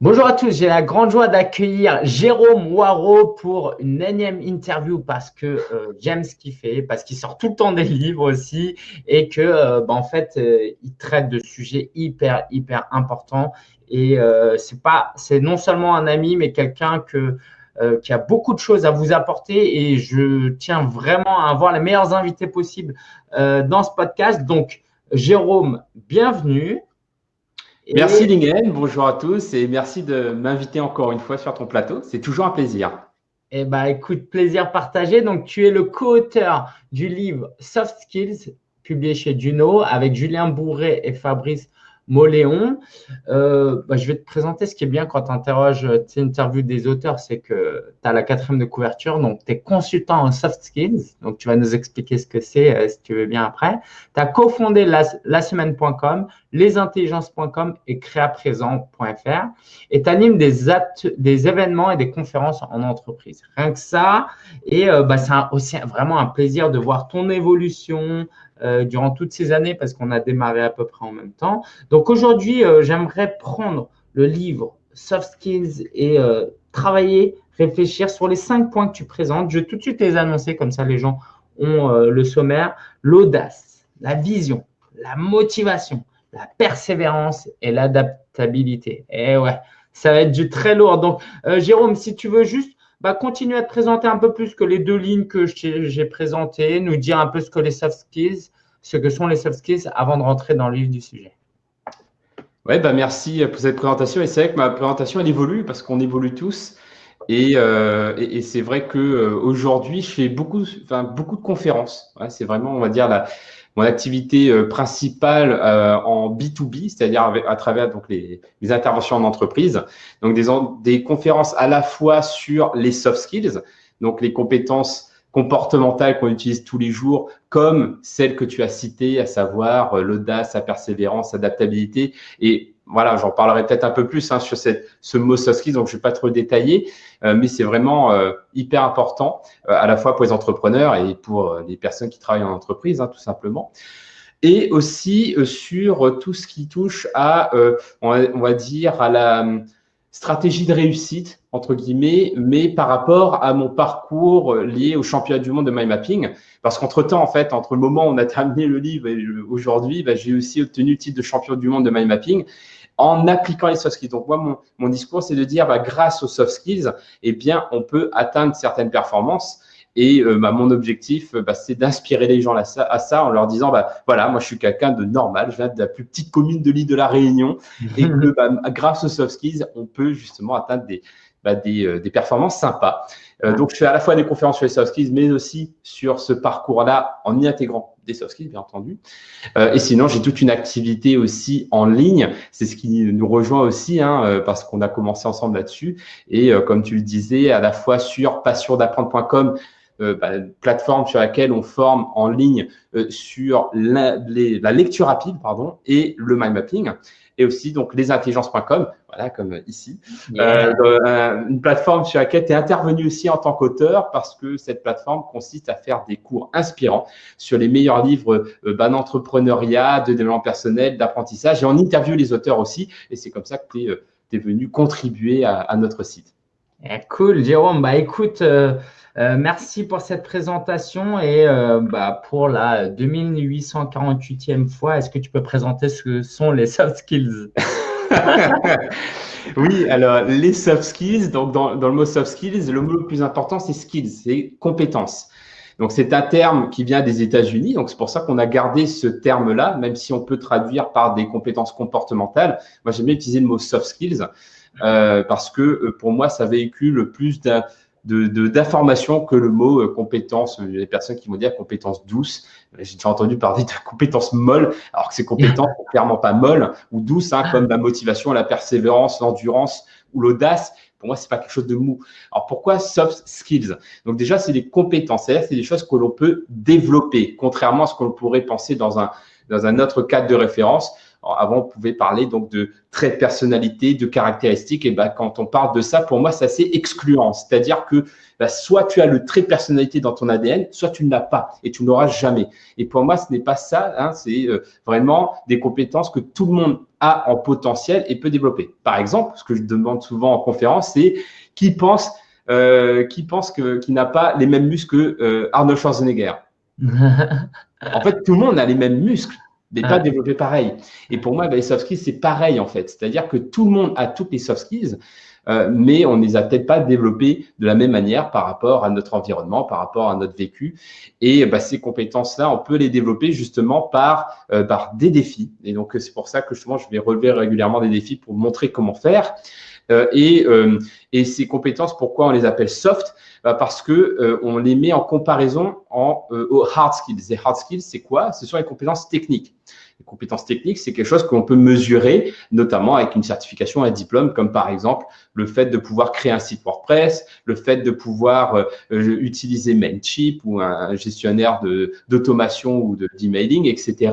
Bonjour à tous, j'ai la grande joie d'accueillir Jérôme Waro pour une énième interview parce que euh, j'aime ce qu'il fait, parce qu'il sort tout le temps des livres aussi et que euh, bah, en fait euh, il traite de sujets hyper hyper importants et c'est pas c'est non seulement un ami mais quelqu'un que qui a beaucoup de choses à vous apporter et je tiens vraiment à avoir les meilleurs invités possibles dans ce podcast. Donc Jérôme, bienvenue. Merci Lingen, bonjour à tous et merci de m'inviter encore une fois sur ton plateau. C'est toujours un plaisir. Eh bien, écoute, plaisir partagé. Donc, tu es le co-auteur du livre Soft Skills, publié chez Juno, avec Julien Bourré et Fabrice Moléon. Euh, bah, je vais te présenter ce qui est bien quand tu interroges, tu des auteurs, c'est que tu as la quatrième de couverture, donc tu es consultant en soft skills, donc tu vas nous expliquer ce que c'est euh, si tu veux bien après. Tu as cofondé la, la semaine.com, lesintelligences.com et créaprésent.fr et tu animes des, des événements et des conférences en entreprise. Rien que ça, et euh, bah, c'est aussi vraiment un plaisir de voir ton évolution, euh, durant toutes ces années parce qu'on a démarré à peu près en même temps. Donc aujourd'hui, euh, j'aimerais prendre le livre Soft Skills et euh, travailler, réfléchir sur les cinq points que tu présentes. Je vais tout de suite les annoncer, comme ça les gens ont le sommaire. L'audace, la vision, la motivation, la persévérance et l'adaptabilité. Et eh ouais, ça va être du très lourd. Donc, Jérôme, si tu veux juste bah, continuer à te présenter un peu plus que les deux lignes que j'ai présentées, nous dire un peu ce que les soft ce que sont les soft skills avant de rentrer dans le livre du sujet. Ouais, bah merci pour cette présentation. Et c'est vrai que ma présentation, elle évolue parce qu'on évolue tous. Et, euh, et, c'est vrai que euh, aujourd'hui, je fais beaucoup, enfin, beaucoup de conférences. C'est vraiment, on va dire, la, mon activité euh, principale euh, en B2B, c'est-à-dire à travers donc les, les, interventions en entreprise. Donc des, des conférences à la fois sur les soft skills, donc les compétences comportementales qu'on utilise tous les jours, comme celles que tu as citées, à savoir euh, l'audace, la persévérance, l'adaptabilité et voilà, j'en parlerai peut-être un peu plus hein, sur ce mot soft skills, donc je ne vais pas trop détailler, euh, mais c'est vraiment euh, hyper important euh, à la fois pour les entrepreneurs et pour les personnes qui travaillent en entreprise, hein, tout simplement. Et aussi sur tout ce qui touche à, on va, dire, à la stratégie de réussite, entre guillemets, mais par rapport à mon parcours lié au championnat du monde de mind mapping. Parce qu'entre-temps, en fait, entre le moment où on a terminé le livre et aujourd'hui, bah, j'ai aussi obtenu le titre de champion du monde de mind mapping en appliquant les soft skills. Donc, moi, mon, mon discours, c'est de dire, bah, grâce aux soft skills, eh bien, on peut atteindre certaines performances. Et euh, bah, mon objectif, bah, c'est d'inspirer les gens à ça, à ça, en leur disant, bah, voilà, moi, je suis quelqu'un de normal, je viens de la plus petite commune de l'île de la Réunion, et que bah, grâce aux soft skills, on peut justement atteindre des, bah, des, euh, des, performances sympas. Euh, donc, je fais à la fois des conférences sur les soft skills, mais aussi sur ce parcours-là en y intégrant des soft skills, bien entendu. Euh, et sinon, j'ai toute une activité aussi en ligne. C'est ce qui nous rejoint aussi, hein, parce qu'on a commencé ensemble là-dessus. Et comme tu le disais, à la fois sur passiondapprendre.com, euh, bah, plateforme sur laquelle on forme en ligne sur la, les, la, lecture rapide pardon, et le mind mapping et aussi donc lesintelligences.com, voilà comme ici, euh, euh, une plateforme sur laquelle tu es intervenu aussi en tant qu'auteur parce que cette plateforme consiste à faire des cours inspirants sur les meilleurs livres euh, bah, d'entrepreneuriat, de développement personnel, d'apprentissage et on interviewe les auteurs aussi et c'est comme ça que tu es, euh, es, venu contribuer à, à notre site. Eh, cool, Jérôme. Bah écoute, euh, euh, merci pour cette présentation et euh, bah, pour la 2848e fois, est-ce que tu peux présenter ce que sont les soft skills? Oui, alors les soft skills, donc dans, dans, le mot soft skills, le mot le plus important c'est skills, c'est compétences. Donc c'est un terme qui vient des États-Unis, donc c'est pour ça qu'on a gardé ce terme-là, même si on peut traduire par des compétences comportementales. Moi j'aime bien utiliser le mot soft skills euh, parce que pour moi ça véhicule plus d'un d'informations de, que le mot euh, compétence. Il y a des personnes qui vont dire compétence douce. J'ai déjà entendu parler de compétences molles, alors que ces compétences sont clairement pas molles ou douces, hein, comme la motivation, la persévérance, l'endurance ou l'audace. Pour moi, c'est pas quelque chose de mou. Alors pourquoi soft skills? Donc déjà, c'est des compétences, c'est des choses que l'on peut développer, contrairement à ce qu'on pourrait penser dans un dans un autre cadre de référence. Avant, on pouvait parler donc de traits de personnalité, de caractéristiques. Et ben, quand on parle de ça, pour moi, c'est assez excluant. C'est-à-dire que bah, soit tu as le trait de personnalité dans ton ADN, soit tu ne l'as pas et tu ne l'auras jamais. Et pour moi, ce n'est pas ça. Hein, c'est euh, vraiment des compétences que tout le monde a en potentiel et peut développer. Par exemple, ce que je demande souvent en conférence, c'est qui pense euh, qui pense que qui n'a pas les mêmes muscles que euh, Arnold Schwarzenegger? en fait, tout le monde a les mêmes muscles mais pas développés pareil. Et pour moi, bah, les soft skills, c'est pareil en fait. C'est-à-dire que tout le monde a toutes les soft skills, euh, mais on ne les a peut-être pas développées de la même manière par rapport à notre environnement, par rapport à notre vécu. Et bah, ces compétences-là, on peut les développer justement par, euh, par des défis. Et donc, c'est pour ça que justement, je vais relever régulièrement des défis pour montrer comment faire. Euh, et, et ces compétences, pourquoi on les appelle soft? Bah, Parce que on les met en comparaison aux hard skills. Les hard skills, c'est quoi? Ce sont les compétences techniques. Compétences techniques, c'est quelque chose qu'on peut mesurer, notamment avec une certification, un diplôme, comme par exemple le fait de pouvoir créer un site WordPress, le fait de pouvoir euh, euh, utiliser Mailchimp ou un gestionnaire d'automation ou d'emailing, etc.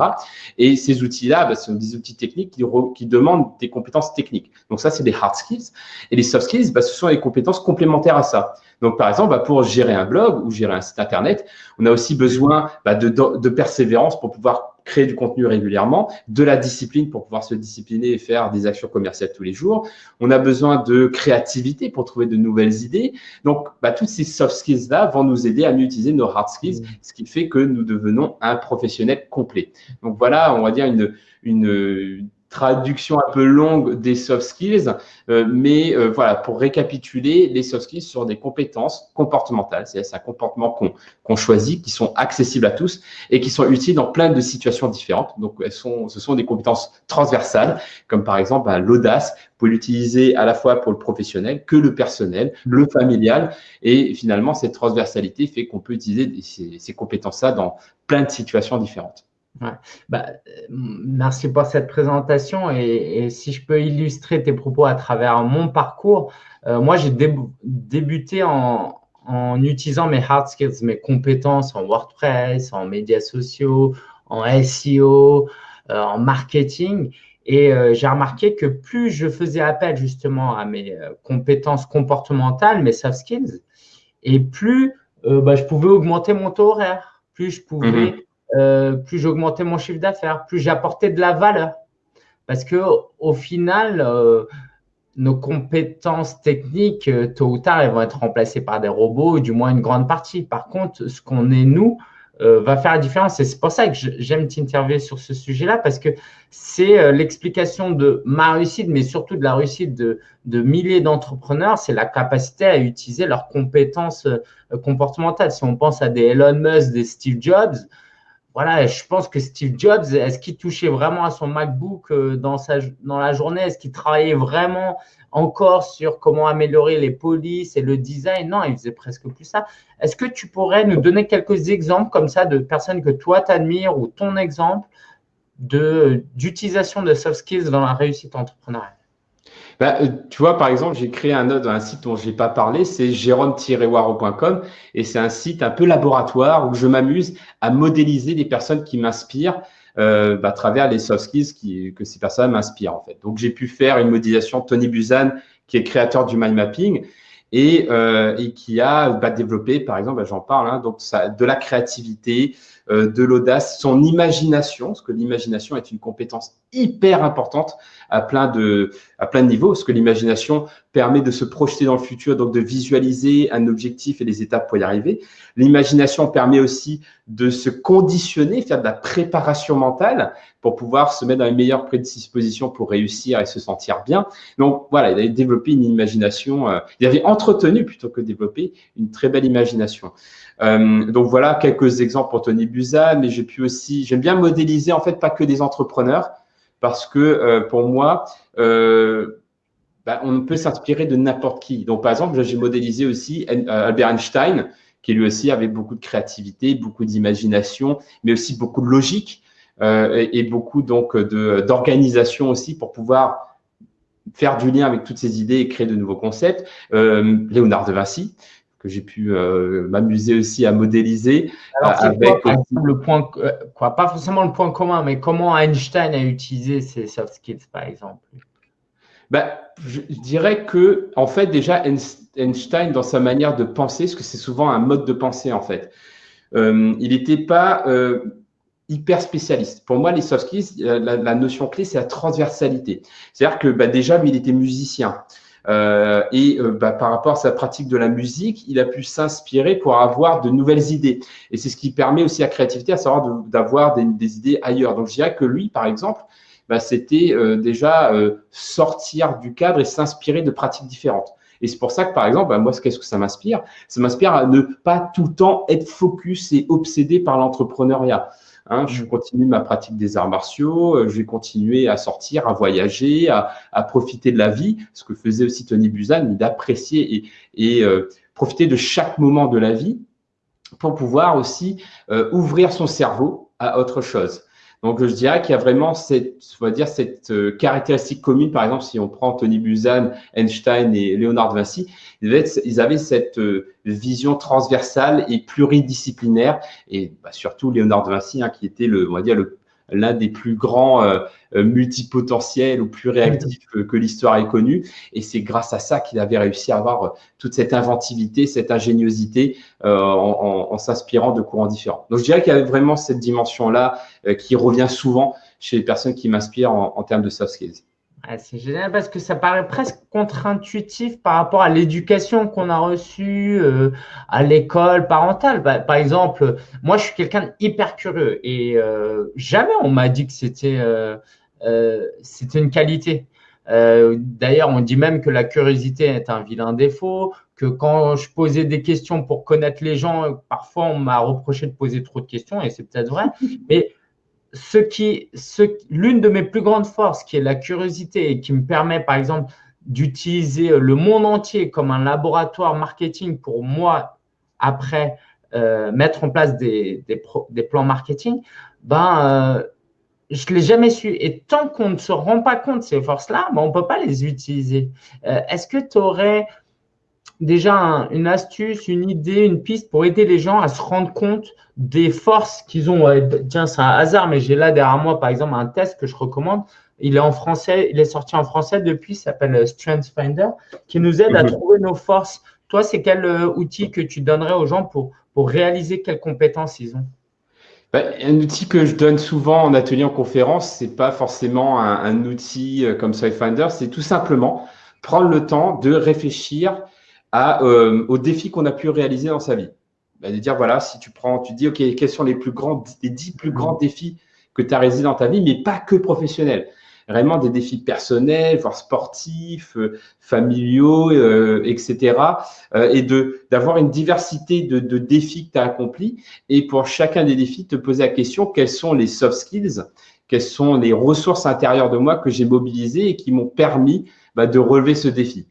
Et ces outils-là, bah, ce sont des outils techniques qui, qui, demandent des compétences techniques. Donc ça, c'est des hard skills. Et les soft skills, bah, ce sont les compétences complémentaires à ça. Donc, par exemple, bah, pour gérer un blog ou gérer un site Internet, on a aussi besoin de, de persévérance pour pouvoir créer du contenu régulièrement, de la discipline pour pouvoir se discipliner et faire des actions commerciales tous les jours. On a besoin de créativité pour trouver de nouvelles idées. Donc, bah, toutes ces soft skills-là vont nous aider à mieux utiliser nos hard skills, mmh. ce qui fait que nous devenons un professionnel complet. Donc, voilà, on va dire une, une traduction un peu longue des soft skills, euh, mais euh, voilà, pour récapituler, les soft skills sont des compétences comportementales, c'est un comportement qu'on choisit, qui sont accessibles à tous et qui sont utiles dans plein de situations différentes. Donc, elles sont, ce sont des compétences transversales, comme par exemple bah, l'audace, vous pouvez l'utiliser à la fois pour le professionnel que le personnel, le familial, et finalement, cette transversalité fait qu'on peut utiliser ces, ces compétences-là dans plein de situations différentes. Ouais. Bah, merci pour cette présentation et, si je peux illustrer tes propos à travers mon parcours, euh, moi j'ai débuté en, en, utilisant mes hard skills, mes compétences en WordPress, en médias sociaux, en SEO, euh, en marketing et euh, j'ai remarqué que plus je faisais appel justement à mes compétences comportementales, mes soft skills, et plus bah, je pouvais augmenter mon taux horaire, plus je pouvais mm-hmm. Euh, plus j'augmentais mon chiffre d'affaires, plus j'apportais de la valeur. Parce que au final, euh, nos compétences techniques, euh, tôt ou tard, elles vont être remplacées par des robots, du moins une grande partie. Par contre, ce qu'on est nous va faire la différence. Et c'est pour ça que j'aime t'interviewer sur ce sujet-là, parce que c'est l'explication de ma réussite, mais surtout de la réussite de, de milliers d'entrepreneurs, c'est la capacité à utiliser leurs compétences comportementales. Si on pense à des Elon Musk, des Steve Jobs, voilà, je pense que Steve Jobs, est-ce qu'il touchait vraiment à son MacBook euh, dans, sa, dans la journée? Est-ce qu'il travaillait vraiment encore sur comment améliorer les polices et le design? Non, il faisait presque plus ça. Est-ce que tu pourrais nous donner quelques exemples comme ça de personnes que toi t'admires ou ton exemple d'utilisation de soft skills dans la réussite entrepreneuriale? Bah, euh, tu vois, par exemple, j'ai créé un, un site dont je n'ai pas parlé, c'est jérôme-waro.com et c'est un site un peu laboratoire où je m'amuse à modéliser des personnes qui m'inspirent euh, bah, à travers les soft skills qui, que ces personnes m'inspirent en fait. Donc, j'ai pu faire une modélisation Tony Buzan, qui est créateur du mind mapping et, euh, et qui a bah, développé, par exemple, j'en parle, hein, donc ça, de la créativité, de l'audace, son imagination, parce que l'imagination est une compétence hyper importante à plein de, à plein de niveaux, parce que l'imagination permet de se projeter dans le futur, donc de visualiser un objectif et les étapes pour y arriver. L'imagination permet aussi de se conditionner, faire de la préparation mentale pour pouvoir se mettre dans les meilleures prédispositions pour réussir et se sentir bien. Donc voilà, il avait développé une imagination, euh, il avait entretenu plutôt que développé une très belle imagination. Euh, donc voilà quelques exemples pour Tony Buzan, mais j'ai pu aussi, j'aime bien modéliser en fait pas que des entrepreneurs, parce que euh, pour moi, euh, bah, on peut s'inspirer de n'importe qui. Donc par exemple, j'ai modélisé aussi Albert Einstein, qui lui aussi avait beaucoup de créativité, beaucoup d'imagination, mais aussi beaucoup de logique et, beaucoup donc d'organisation aussi pour pouvoir faire du lien avec toutes ces idées et créer de nouveaux concepts. Léonard de Vinci, que j'ai pu m'amuser aussi à modéliser. avec quoi, le point, quoi, pas forcément le point commun, mais comment Einstein a utilisé ces soft skills, par exemple? Ben, je, dirais que, en fait, déjà, Einstein, dans sa manière de penser, parce que c'est souvent un mode de pensée, en fait, il n'était pas hyper spécialiste. Pour moi, les soft skills, euh, la, notion clé, c'est la transversalité. C'est-à-dire que bah, déjà, lui, il était musicien. Euh, et euh, bah, par rapport à sa pratique de la musique, il a pu s'inspirer pour avoir de nouvelles idées. Et c'est ce qui permet aussi à la créativité, à savoir d'avoir des, idées ailleurs. Donc, je dirais que lui, par exemple, bah, c'était déjà sortir du cadre et s'inspirer de pratiques différentes. Et c'est pour ça que, par exemple, bah, moi, qu'est-ce que ça m'inspire? Ça m'inspire à ne pas tout le temps être focus et obsédé par l'entrepreneuriat. Hein, je mm. continue ma pratique des arts martiaux, euh, je vais continuer à sortir, à voyager, à, profiter de la vie, ce que faisait aussi Tony Buzan, d'apprécier et, euh, profiter de chaque moment de la vie pour pouvoir aussi euh, ouvrir son cerveau à autre chose. Donc, je dirais qu'il y a vraiment cette, on va dire, cette euh, caractéristique commune. Par exemple, si on prend Tony Buzan, Einstein et Léonard de Vinci, ils avaient, cette euh, vision transversale et pluridisciplinaire. Et bah, surtout Léonard de Vinci, hein, qui était le, on va dire, le, l'un des plus grands euh, euh, multipotentiels ou plus réactifs que, l'histoire ait connu. Et c'est grâce à ça qu'il avait réussi à avoir euh, toute cette inventivité, cette ingéniosité en, s'inspirant de courants différents. Donc je dirais qu'il y avait vraiment cette dimension-là qui revient souvent chez les personnes qui m'inspirent en termes de soft skills c'est génial parce que ça paraît presque contre-intuitif par rapport à l'éducation qu'on a reçue euh, à l'école parentale. Bah, par exemple, moi, je suis quelqu'un d'hyper curieux et euh, jamais on m'a dit que c'était euh, c'était une qualité. D'ailleurs, on dit même que la curiosité est un vilain défaut, que quand je posais des questions pour connaître les gens, parfois on m'a reproché de poser trop de questions et c'est peut-être vrai. Mais ce qui, l'une de mes plus grandes forces, qui est la curiosité et qui me permet, par exemple, d'utiliser le monde entier comme un laboratoire marketing pour moi, après euh, mettre en place des, plans marketing, ben, euh, je ne l'ai jamais su. Et tant qu'on ne se rend pas compte de ces forces-là, ben, on ne peut pas les utiliser. Euh, est-ce que tu aurais déjà une astuce, une idée, une piste pour aider les gens à se rendre compte des forces qu'ils ont. tiens, c'est un hasard, mais j'ai là derrière moi, par exemple, un test que je recommande. Il est en français, il est sorti en français depuis, s'appelle Strength Finder, qui nous aide à mhm. trouver nos forces. Toi, c'est quel euh, outil que tu donnerais aux gens pour, pour réaliser quelles compétences ils ont? Ben, un outil que je donne souvent en atelier, en conférence, c'est pas forcément un, un outil euh, comme Finder, c'est tout simplement prendre le temps de réfléchir euh, aux défis qu'on a pu réaliser dans sa vie. Bah, de dire, voilà, si tu prends, tu dis, OK, quels sont les plus grands, les dix plus grands défis que tu as réalisés dans ta vie, mais pas que professionnels. Vraiment des défis personnels, voire sportifs, euh, familiaux, euh, etc. et de d'avoir une diversité de, de défis que tu as accomplis. Et pour chacun des défis, te poser la question, quels sont les soft skills, quelles sont les ressources intérieures de moi que j'ai mobilisées et qui m'ont permis bah, de relever ce défi?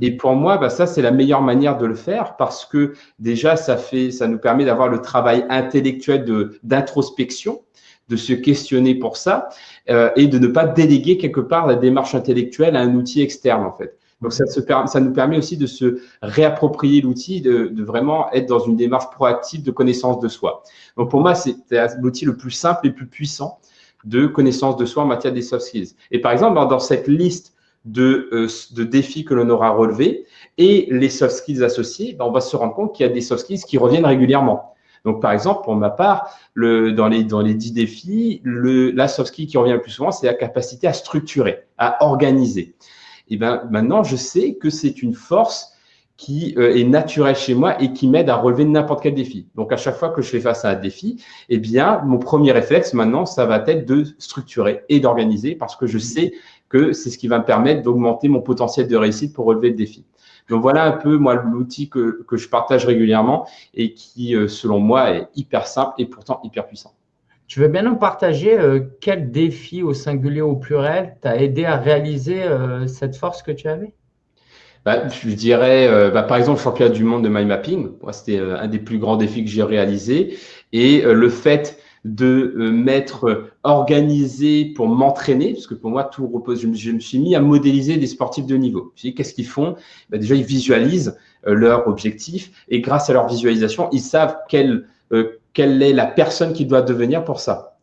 Et pour moi, bah, ça, c'est la meilleure manière de le faire parce que déjà, ça, fait, ça nous permet d'avoir le travail intellectuel d'introspection, de, se questionner pour ça euh, et de ne pas déléguer quelque part la démarche intellectuelle à un outil externe, en fait. Donc, ça, se, ça nous permet aussi de se réapproprier l'outil, de, de, vraiment être dans une démarche proactive de connaissance de soi. Donc, pour moi, c'est l'outil le plus simple et le plus puissant de connaissance de soi en matière des soft skills. Et par exemple, dans cette liste de, euh, de défis que l'on aura relevés et les soft skills associés, ben, on va se rendre compte qu'il y a des soft skills qui reviennent régulièrement. Donc, par exemple, pour ma part, le, dans, les, dans les 10 défis, le, la soft skill qui revient le plus souvent, c'est la capacité à structurer, à organiser. Et ben, maintenant, je sais que c'est une force qui euh, est naturelle chez moi et qui m'aide à relever n'importe quel défi. Donc, à chaque fois que je fais face à un défi, eh bien, mon premier réflexe maintenant, ça va être de structurer et d'organiser parce que je sais que c'est ce qui va me permettre d'augmenter mon potentiel de réussite pour relever le défi. Donc voilà un peu moi l'outil que, que, je partage régulièrement et qui, euh, selon moi, est hyper simple et pourtant hyper puissant. Tu veux bien nous partager euh, quel défi au singulier ou au pluriel t'a aidé à réaliser euh, cette force que tu avais? Bah, Je dirais, bah, par exemple, le championnat du monde de mind mapping. C'était un des plus grands défis que j'ai réalisé. Et le fait de mettre organisé pour m'entraîner, parce que pour moi, tout repose. Je me, suis mis à modéliser des sportifs de niveau. Qu'est-ce qu'ils font? Ben Déjà, ils visualisent euh, leur objectif et grâce à leur visualisation, ils savent quelle, euh, quelle est la personne qui doit devenir pour ça.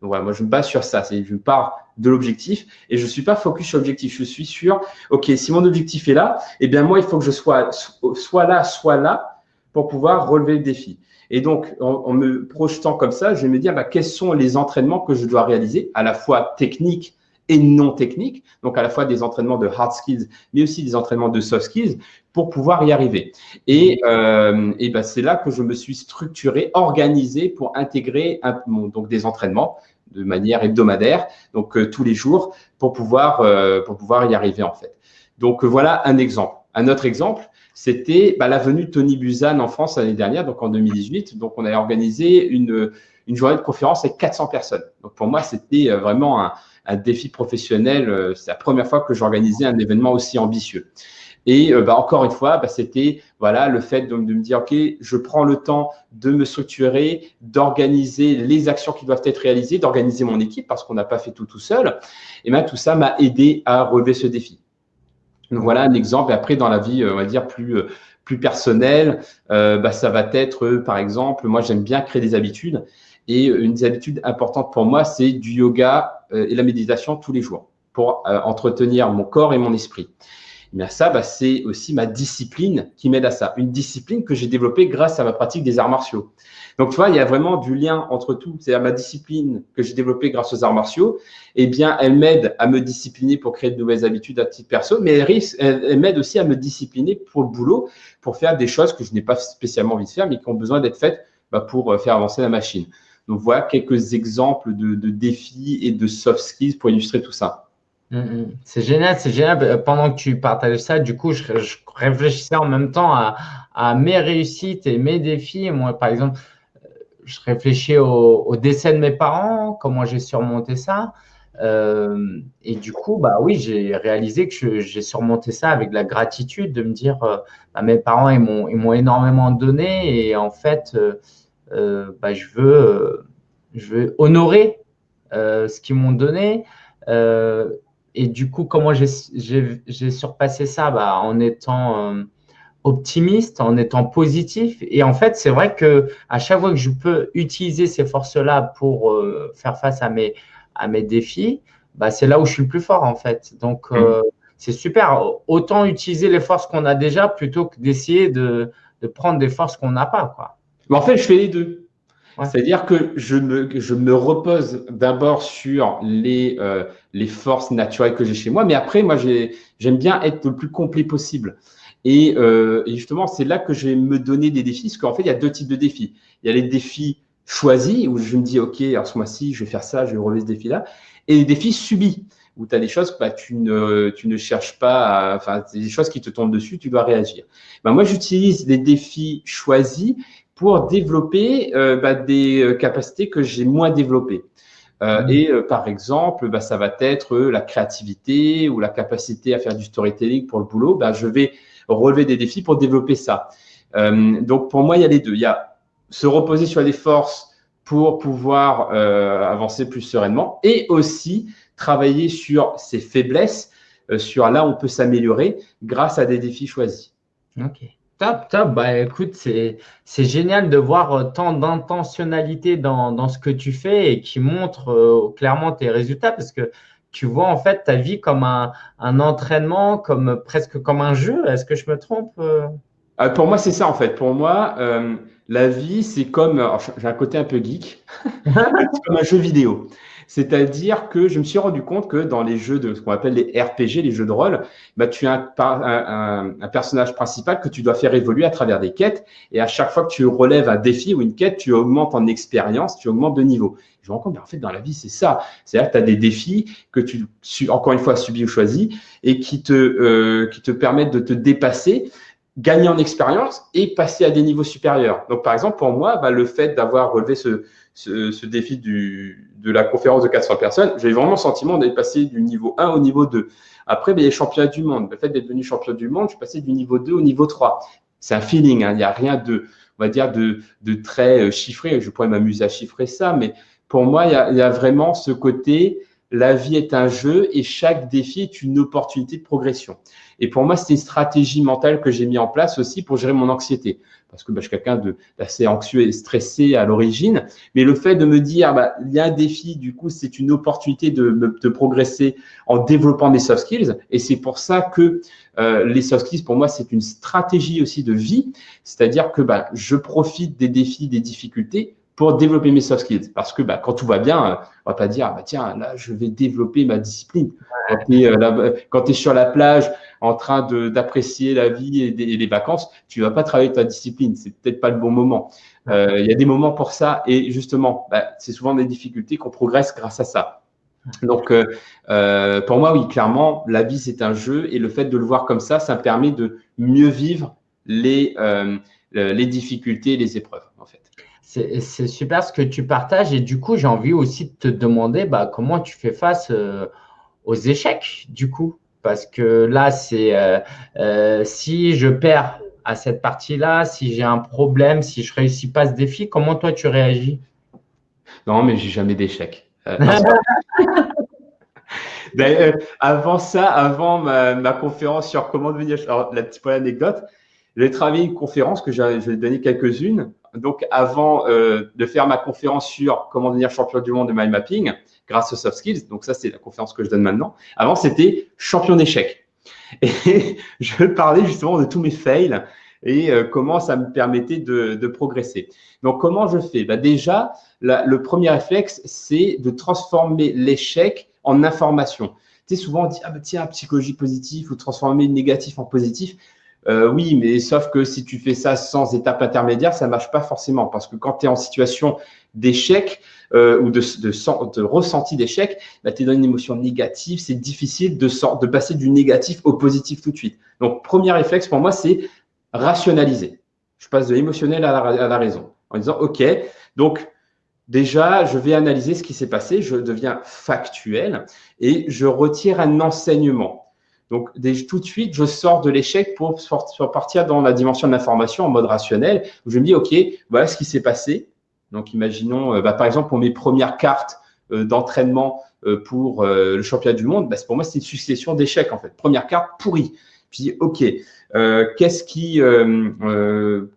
Voilà, moi, je me base sur ça. Je pars de l'objectif et je ne suis pas focus sur l'objectif. Je suis sur, OK, si mon objectif est là, eh bien, moi, il faut que je sois soit là, soit là pour pouvoir relever le défi. Et donc, en, me projetant comme ça, je vais me dire bah, quels sont les entraînements que je dois réaliser, à la fois techniques et non techniques, donc à la fois des entraînements de hard skills, mais aussi des entraînements de soft skills, pour pouvoir y arriver. Et, euh, et bah, c'est là que je me suis structuré, organisé pour intégrer un, donc des entraînements de manière hebdomadaire, donc euh, tous les jours, pour pouvoir, euh, pour pouvoir y arriver en fait. Donc voilà un exemple. Un autre exemple, c'était bah, la venue de Tony Buzan en France l'année dernière, donc en 2018. Donc, on a organisé une, une journée de conférence avec 400 personnes. Donc, pour moi, c'était euh, vraiment un, un, défi professionnel. Euh, c'est la première fois que j'organisais un événement aussi ambitieux. Et euh, bah, encore une fois, bah, c'était voilà le fait de, de, me dire ok, je prends le temps de me structurer, d'organiser les actions qui doivent être réalisées, d'organiser mon équipe parce qu'on n'a pas fait tout tout seul. Et bien tout ça m'a aidé à relever ce défi. Voilà un exemple. Et après, dans la vie, euh, on va dire plus euh, plus personnelle, euh, bah, ça va être, par exemple, moi j'aime bien créer des habitudes. Et une des habitudes importantes pour moi, c'est du yoga et la méditation tous les jours pour entretenir mon corps et mon esprit. Mais ça, bah, c'est aussi ma discipline qui m'aide à ça. Une discipline que j'ai développée grâce à ma pratique des arts martiaux. Donc, tu vois, il y a vraiment du lien entre tout. C'est-à-dire ma discipline que j'ai développée grâce aux arts martiaux. Eh bien, elle m'aide à me discipliner pour créer de nouvelles habitudes à titre perso, mais elle, elle, m'aide aussi à me discipliner pour le boulot, pour faire des choses que je n'ai pas spécialement envie de faire, mais qui ont besoin d'être faites bah, pour euh, faire avancer la machine. Donc, voilà quelques exemples de, de défis et de soft skills pour illustrer tout ça. Mm, mm. C'est génial, c'est génial. Euh, pendant que tu partages ça, du coup, je, réfléchissais en même temps à, mes réussites et mes défis. Moi, par exemple, euh, je réfléchis au, décès de mes parents, comment j'ai surmonté ça. Euh, et du coup, bah oui, j'ai réalisé que j'ai surmonté ça avec la gratitude, de me dire, bah, mes parents, ils m'ont énormément donné et en fait, bah, je, veux, je veux honorer ce qu'ils m'ont donné et du coup, comment j'ai surpassé ça? Bah, En étant euh, optimiste, en étant positif. Et en fait, c'est vrai que à chaque fois que je peux utiliser ces forces-là pour euh, faire face à mes, à mes défis, bah, c'est là où je suis le plus fort, en fait. Donc, euh, mm. c'est super. Autant utiliser les forces qu'on a déjà plutôt que d'essayer de, de, prendre des forces qu'on n'a pas. Quoi. Mais en fait, je fais les deux. C'est-à-dire que je me, je me repose d'abord sur les, euh, les forces naturelles que j'ai chez moi, mais après, moi, j'aime bien être le plus complet possible. Et, euh, justement, c'est là que je vais me donner des défis, parce qu'en fait, il y a deux types de défis. Il y a les défis choisis, où je me dis, OK, alors ce mois-ci, je vais faire ça, je vais relever ce défi-là, et les défis subis, où tu as des choses bah, tu, ne, tu ne cherches pas, enfin, des choses qui te tombent dessus, tu dois réagir. Ben, moi, j'utilise les défis choisis pour développer euh, bah, des euh, capacités que j'ai moins développées. Euh, mmh. Et par exemple, bah, ça va être la créativité ou la capacité à faire du storytelling pour le boulot. Bah, je vais relever des défis pour développer ça. donc pour moi, il y a les deux. Il y a se reposer sur les forces pour pouvoir avancer plus sereinement et aussi travailler sur ses faiblesses, sur là où on peut s'améliorer grâce à des défis choisis. Ok. Top, top. Bah, écoute, c'est génial de voir euh, tant d'intentionnalité dans, dans, ce que tu fais et qui montre euh, clairement tes résultats parce que tu vois en fait ta vie comme un, un entraînement, comme presque comme un jeu. Est-ce que je me trompe euh? Pour moi, c'est ça en fait. Pour moi, la vie, c'est comme, j'ai un côté un peu geek, c'est comme un jeu vidéo. C'est-à-dire que je me suis rendu compte que dans les jeux de ce qu'on appelle les RPG, les jeux de rôle, bah, tu as un, personnage principal que tu dois faire évoluer à travers des quêtes. Et à chaque fois que tu relèves un défi ou une quête, tu augmentes en expérience, tu augmentes de niveau. Je me rends compte, mais en fait, dans la vie, c'est ça. C'est-à-dire que tu as des défis que tu, encore une fois, subis ou choisis et qui te, euh, qui te permettent de te dépasser gagner en expérience et passer à des niveaux supérieurs. Donc, par exemple, pour moi, bah, le fait d'avoir relevé ce, ce, ce, défi du, de la conférence de 400 personnes, j'ai vraiment le sentiment d'être passé du niveau 1 au niveau 2. Après, ben, les championnats du monde. Le fait d'être devenu champion du monde, je suis passé du niveau 2 au niveau 3. C'est un feeling, hein. il n'y a rien de, on va dire, de, de très euh, chiffré. Je pourrais m'amuser à chiffrer ça, mais pour moi, il y a, vraiment ce côté, la vie est un jeu et chaque défi est une opportunité de progression. Et pour moi, c'est une stratégie mentale que j'ai mis en place aussi pour gérer mon anxiété. Parce que bah, je suis quelqu'un d'assez anxieux et stressé à l'origine. Mais le fait de me dire, bah, il y a un défi, du coup, c'est une opportunité de, de, progresser en développant mes soft skills. Et c'est pour ça que euh, les soft skills, pour moi, c'est une stratégie aussi de vie. C'est-à-dire que bah, je profite des défis, des difficultés pour développer mes soft skills. Parce que bah, quand tout va bien, euh, on va pas dire, bah, tiens, là, je vais développer ma discipline. Quand tu es, euh, sur la plage en train d'apprécier la vie et, les vacances, tu vas pas travailler ta discipline. C'est peut-être pas le bon moment. Euh, il y a des moments pour ça. Et justement, bah, c'est souvent des difficultés qu'on progresse grâce à ça. Donc, euh, pour moi, oui, clairement, la vie, c'est un jeu. Et le fait de le voir comme ça, ça me permet de mieux vivre les, les difficultés les épreuves. C'est super ce que tu partages et du coup, j'ai envie aussi de te demander bah, comment tu fais face euh, aux échecs du coup? Parce que là, c'est euh, euh, si je perds à cette partie-là, si j'ai un problème, si je réussis pas ce défi, comment toi tu réagis? Non, mais j'ai jamais d'échec. avant ça, avant ma, conférence sur comment devenir, alors la petite anecdote, j'ai travaillé une conférence que je vais donner quelques-unes donc, avant euh, de faire ma conférence sur comment devenir champion du monde de mind mapping grâce aux soft skills, donc ça, c'est la conférence que je donne maintenant. Avant, c'était champion d'échecs. Et je parlais justement de tous mes fails et euh, comment ça me permettait de, progresser. Donc, comment je fais? Bah, Déjà, le premier réflexe, c'est de transformer l'échec en information. Tu sais, souvent, on dit, ah bah, tiens, psychologie positive ou transformer le négatif en positif. Euh, oui, mais sauf que si tu fais ça sans étape intermédiaire, ça marche pas forcément. Parce que quand tu es en situation d'échec euh, ou de, de, ressenti d'échec, bah, tu es dans une émotion négative. C'est difficile de, de passer du négatif au positif tout de suite. Donc, premier réflexe pour moi, c'est rationaliser. Je passe de l'émotionnel à, à la raison en disant, OK, donc déjà, je vais analyser ce qui s'est passé, je deviens factuel et je retire un enseignement. Donc, tout de suite, je sors de l'échec pour partir dans la dimension de l'information en mode rationnel, où je me dis, OK, voilà ce qui s'est passé. Donc, imaginons, euh, bah, par exemple, pour mes premières cartes euh, d'entraînement euh, pour le championnat du monde, bah, pour moi, c'est une succession d'échecs, en fait. Première carte, pourrie. Puis, OK, qu'est-ce qui,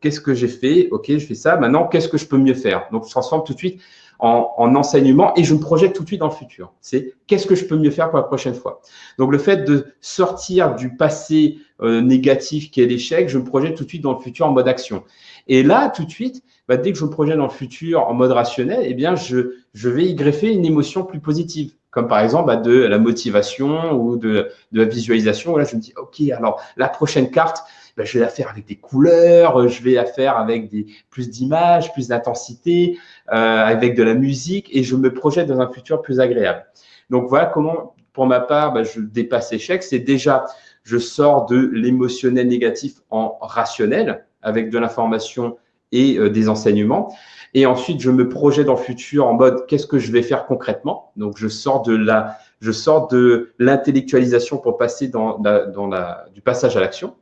qu'est-ce que j'ai fait? OK, je fais ça. Maintenant, qu'est-ce que je peux mieux faire? Donc, je transforme tout de suite en, enseignement et je me projette tout de suite dans le futur. C'est qu'est-ce que je peux mieux faire pour la prochaine fois. Donc, le fait de sortir du passé euh, négatif qui est l'échec, je me projette tout de suite dans le futur en mode action. Et là, tout de suite, bah, dès que je me projette dans le futur en mode rationnel, eh bien, je, je vais y greffer une émotion plus positive comme par exemple bah, de la motivation ou de, de la visualisation. Là, je me dis, OK, alors la prochaine carte, bah, je vais la faire avec des couleurs, je vais la faire avec des, plus d'images, plus d'intensité, euh, avec de la musique, et je me projette dans un futur plus agréable. Donc voilà comment, pour ma part, bah, je dépasse l'échec. C'est déjà, je sors de l'émotionnel négatif en rationnel, avec de l'information et euh, des enseignements. Et ensuite, je me projette dans le futur en mode qu'est-ce que je vais faire concrètement? Donc, je sors de la, je sors de l'intellectualisation pour passer dans, dans la, du passage à l'action.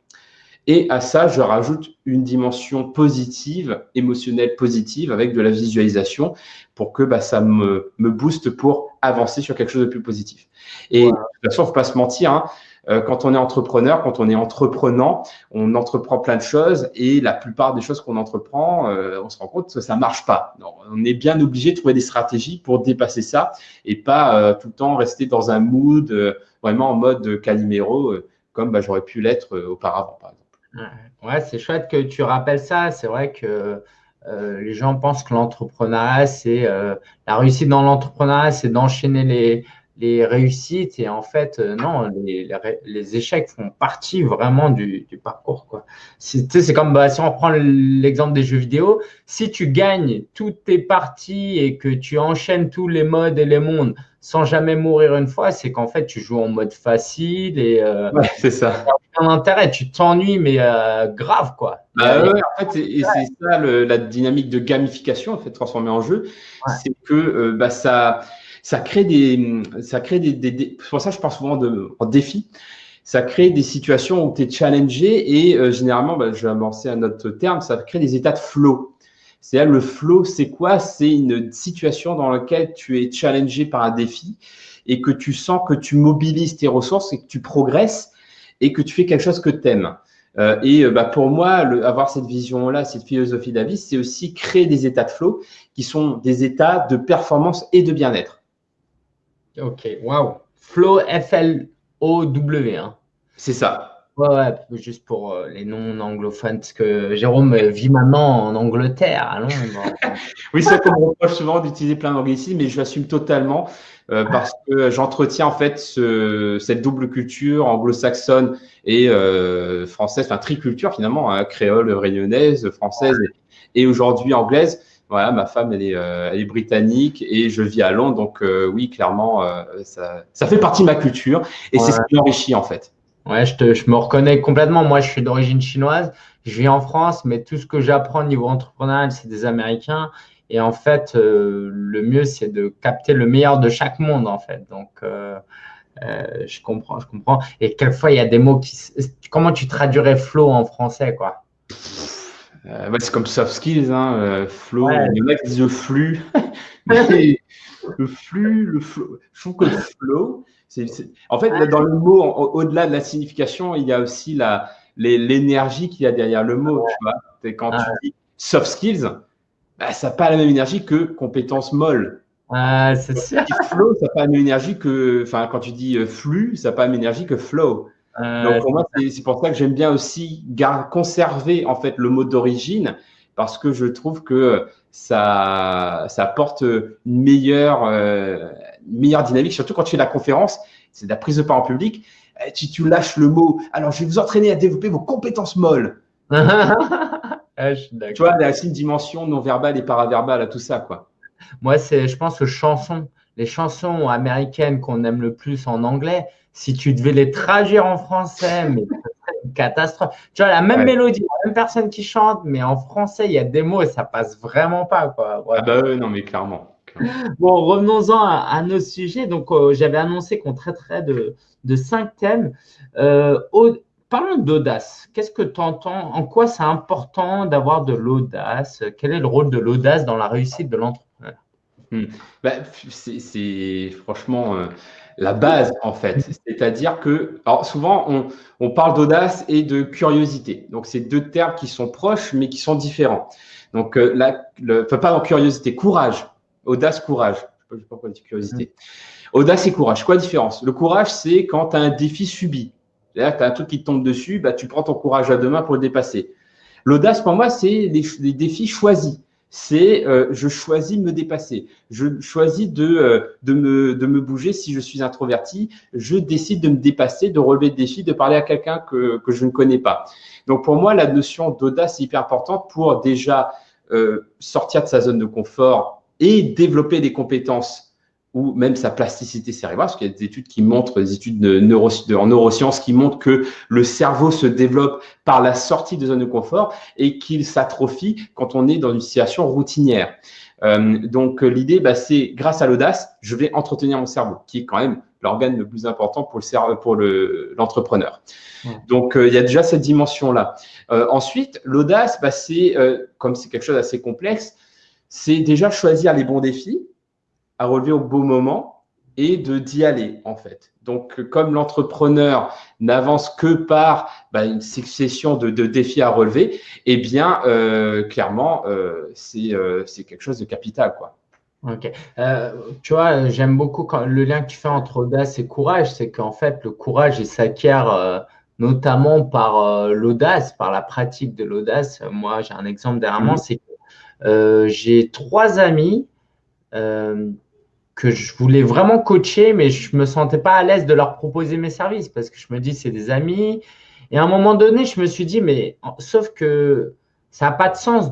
Et à ça, je rajoute une dimension positive, émotionnelle positive, avec de la visualisation pour que bah, ça me, me booste pour avancer sur quelque chose de plus positif. Et de toute façon, il ne faut pas se mentir, hein, euh, quand on est entrepreneur, quand on est entreprenant, on entreprend plein de choses et la plupart des choses qu'on entreprend, euh, on se rend compte que ça marche pas. on est bien obligé de trouver des stratégies pour dépasser ça et pas euh, tout le temps rester dans un mood vraiment en mode Calimero comme bah, j'aurais pu l'être auparavant, par exemple. Ouais, c'est chouette que tu rappelles ça. C'est vrai que euh, les gens pensent que l'entrepreneuriat, c'est euh, la réussite dans l'entrepreneuriat, c'est d'enchaîner les, les, réussites. Et en fait, euh, non, les, les, échecs font partie vraiment du, parcours. C'est comme bah, si on prend l'exemple des jeux vidéo, si tu gagnes toutes tes parties et que tu enchaînes tous les modes et les mondes sans jamais mourir une fois, c'est qu'en fait, tu joues en mode facile et euh, c'est ça. Un intérêt, tu t'ennuies, mais euh, grave quoi. Bah en fait, et c'est ça la dynamique de gamification, en fait, transformée en jeu, c'est que euh, bah, ça, ça crée des, ça crée des, des, pour ça je parle souvent de en défi. Ça crée des situations où tu es challengé et généralement, bah, je vais avancer un autre terme, ça crée des états de flow. C'est le flow, c'est quoi? C'est une situation dans laquelle tu es challengé par un défi et que tu sens que tu mobilises tes ressources et que tu progresses et que tu fais quelque chose que tu aimes. Euh, et euh, bah, pour moi, avoir cette vision-là, cette philosophie de vie, c'est aussi créer des états de flow qui sont des états de performance et de bien-être. Ok, waouh. Flow, F-L-O-W. Hein. C'est ça. Ouais, ouais, juste pour euh, les non-anglophones, parce que Jérôme vit maintenant en Angleterre, à Londres. oui, c'est qu'on me reproche souvent d'utiliser plein d'anglicismes, mais je l'assume totalement euh, parce que j'entretiens en fait ce, cette double culture anglo-saxonne et euh, française, enfin triculture finalement, hein, créole, réunionnaise, française et, aujourd'hui anglaise. Voilà, ma femme, elle est, elle est, britannique et je vis à Londres, donc oui, clairement, ça, ça, fait partie de ma culture et c'est ce qui m'enrichit en fait. Ouais, je, te, je me reconnais complètement. Moi, je suis d'origine chinoise. Je vis en France, mais tout ce que j'apprends au niveau entrepreneurial, c'est des Américains. Et en fait, euh, le mieux, c'est de capter le meilleur de chaque monde, en fait. Donc, euh, euh, je comprends, je comprends. Et quelquefois, il y a des mots qui. Comment tu traduirais flow en français, quoi? C'est comme soft skills, hein, flow. Les mecs disent le flux. le flux, le flow. Je trouve que le flow, en fait, dans le mot, au-delà de la signification, il y a aussi l'énergie qu'il y a derrière le mot. Tu Quand tu dis soft skills, bah, ça n'a pas la même énergie que compétences molles. c'est sûr. Flow, ça n'a pas la même énergie que. Enfin, quand tu dis euh, flux, ça n'a pas la même énergie que flow. Donc, pour moi, c'est pour ça que j'aime bien aussi conserver en fait le mot d'origine parce que je trouve que ça, ça apporte une meilleure, euh, meilleure dynamique, surtout quand tu fais la conférence, c'est de la prise de part en public. Eh, tu, lâches le mot. Alors, je vais vous entraîner à développer vos compétences molles. Ah, tu vois, il y a aussi une dimension non verbale et paraverbale à tout ça, quoi. Moi, c'est, je pense que chansons, les chansons américaines qu'on aime le plus en anglais, si tu devais les traduire en français, mais une catastrophe. Tu vois, la même mélodie, la même personne qui chante, mais en français, il y a des mots et ça passe vraiment pas, quoi. Ah bah non, mais clairement. Bon, revenons-en à, nos sujets. Donc, euh, j'avais annoncé qu'on traiterait de, cinq thèmes. Euh, parlons d'audace. Qu'est-ce que tu entends En quoi c'est important d'avoir de l'audace? Quel est le rôle de l'audace dans la réussite de l'entrepreneur? Hmm. bah, C'est franchement euh, la base, en fait. C'est-à-dire que, souvent, on, parle d'audace et de curiosité. Donc, c'est deux termes qui sont proches, mais qui sont différents. Donc, pas en curiosité, courage. Audace, courage. Je ne sais pas pourquoi curiosité. Audace et courage. Quoi différence? Le courage, c'est quand tu as un défi subi. C'est-à-dire tu as un truc qui te tombe dessus, bah, tu prends ton courage à deux mains pour le dépasser. L'audace, pour moi, c'est des, défis choisis. C'est euh, je choisis de me dépasser. Je choisis de, euh, de, me, bouger si je suis introverti. Je décide de me dépasser, de relever le défi, de parler à quelqu'un que, que je ne connais pas. Donc pour moi, la notion d'audace est hyper importante pour déjà euh, sortir de sa zone de confort et développer des compétences ou même sa plasticité cérébrale, parce qu'il y a des études qui montrent, des études de neuro, en neurosciences qui montrent que le cerveau se développe par la sortie de zone de confort et qu'il s'atrophie quand on est dans une situation routinière. Euh, donc l'idée, bah, c'est grâce à l'audace, je vais entretenir mon cerveau, qui est quand même l'organe le plus important pour le pour l'entrepreneur. Donc euh, il y a déjà cette dimension là. Euh, ensuite, l'audace, bah, c'est comme c'est quelque chose d'assez complexe, c'est déjà choisir les bons défis à relever au bon moment et de d'y aller en fait. Donc, comme l'entrepreneur n'avance que par bah, une succession de, défis à relever, eh bien, euh, clairement, euh, euh, c'est quelque chose de capital, quoi. Ok. tu vois, j'aime beaucoup quand, le lien que tu fais entre audace et courage, c'est qu'en fait, le courage, il s'acquiert notamment par l'audace, par la pratique de l'audace. Moi, j'ai un exemple derrière moi, mmh. c'est j'ai trois amis euh, que je voulais vraiment coacher, mais je me sentais pas à l'aise de leur proposer mes services parce que je me dis c'est des amis. Et à un moment donné, je me suis dit mais sauf que ça n'a pas de sens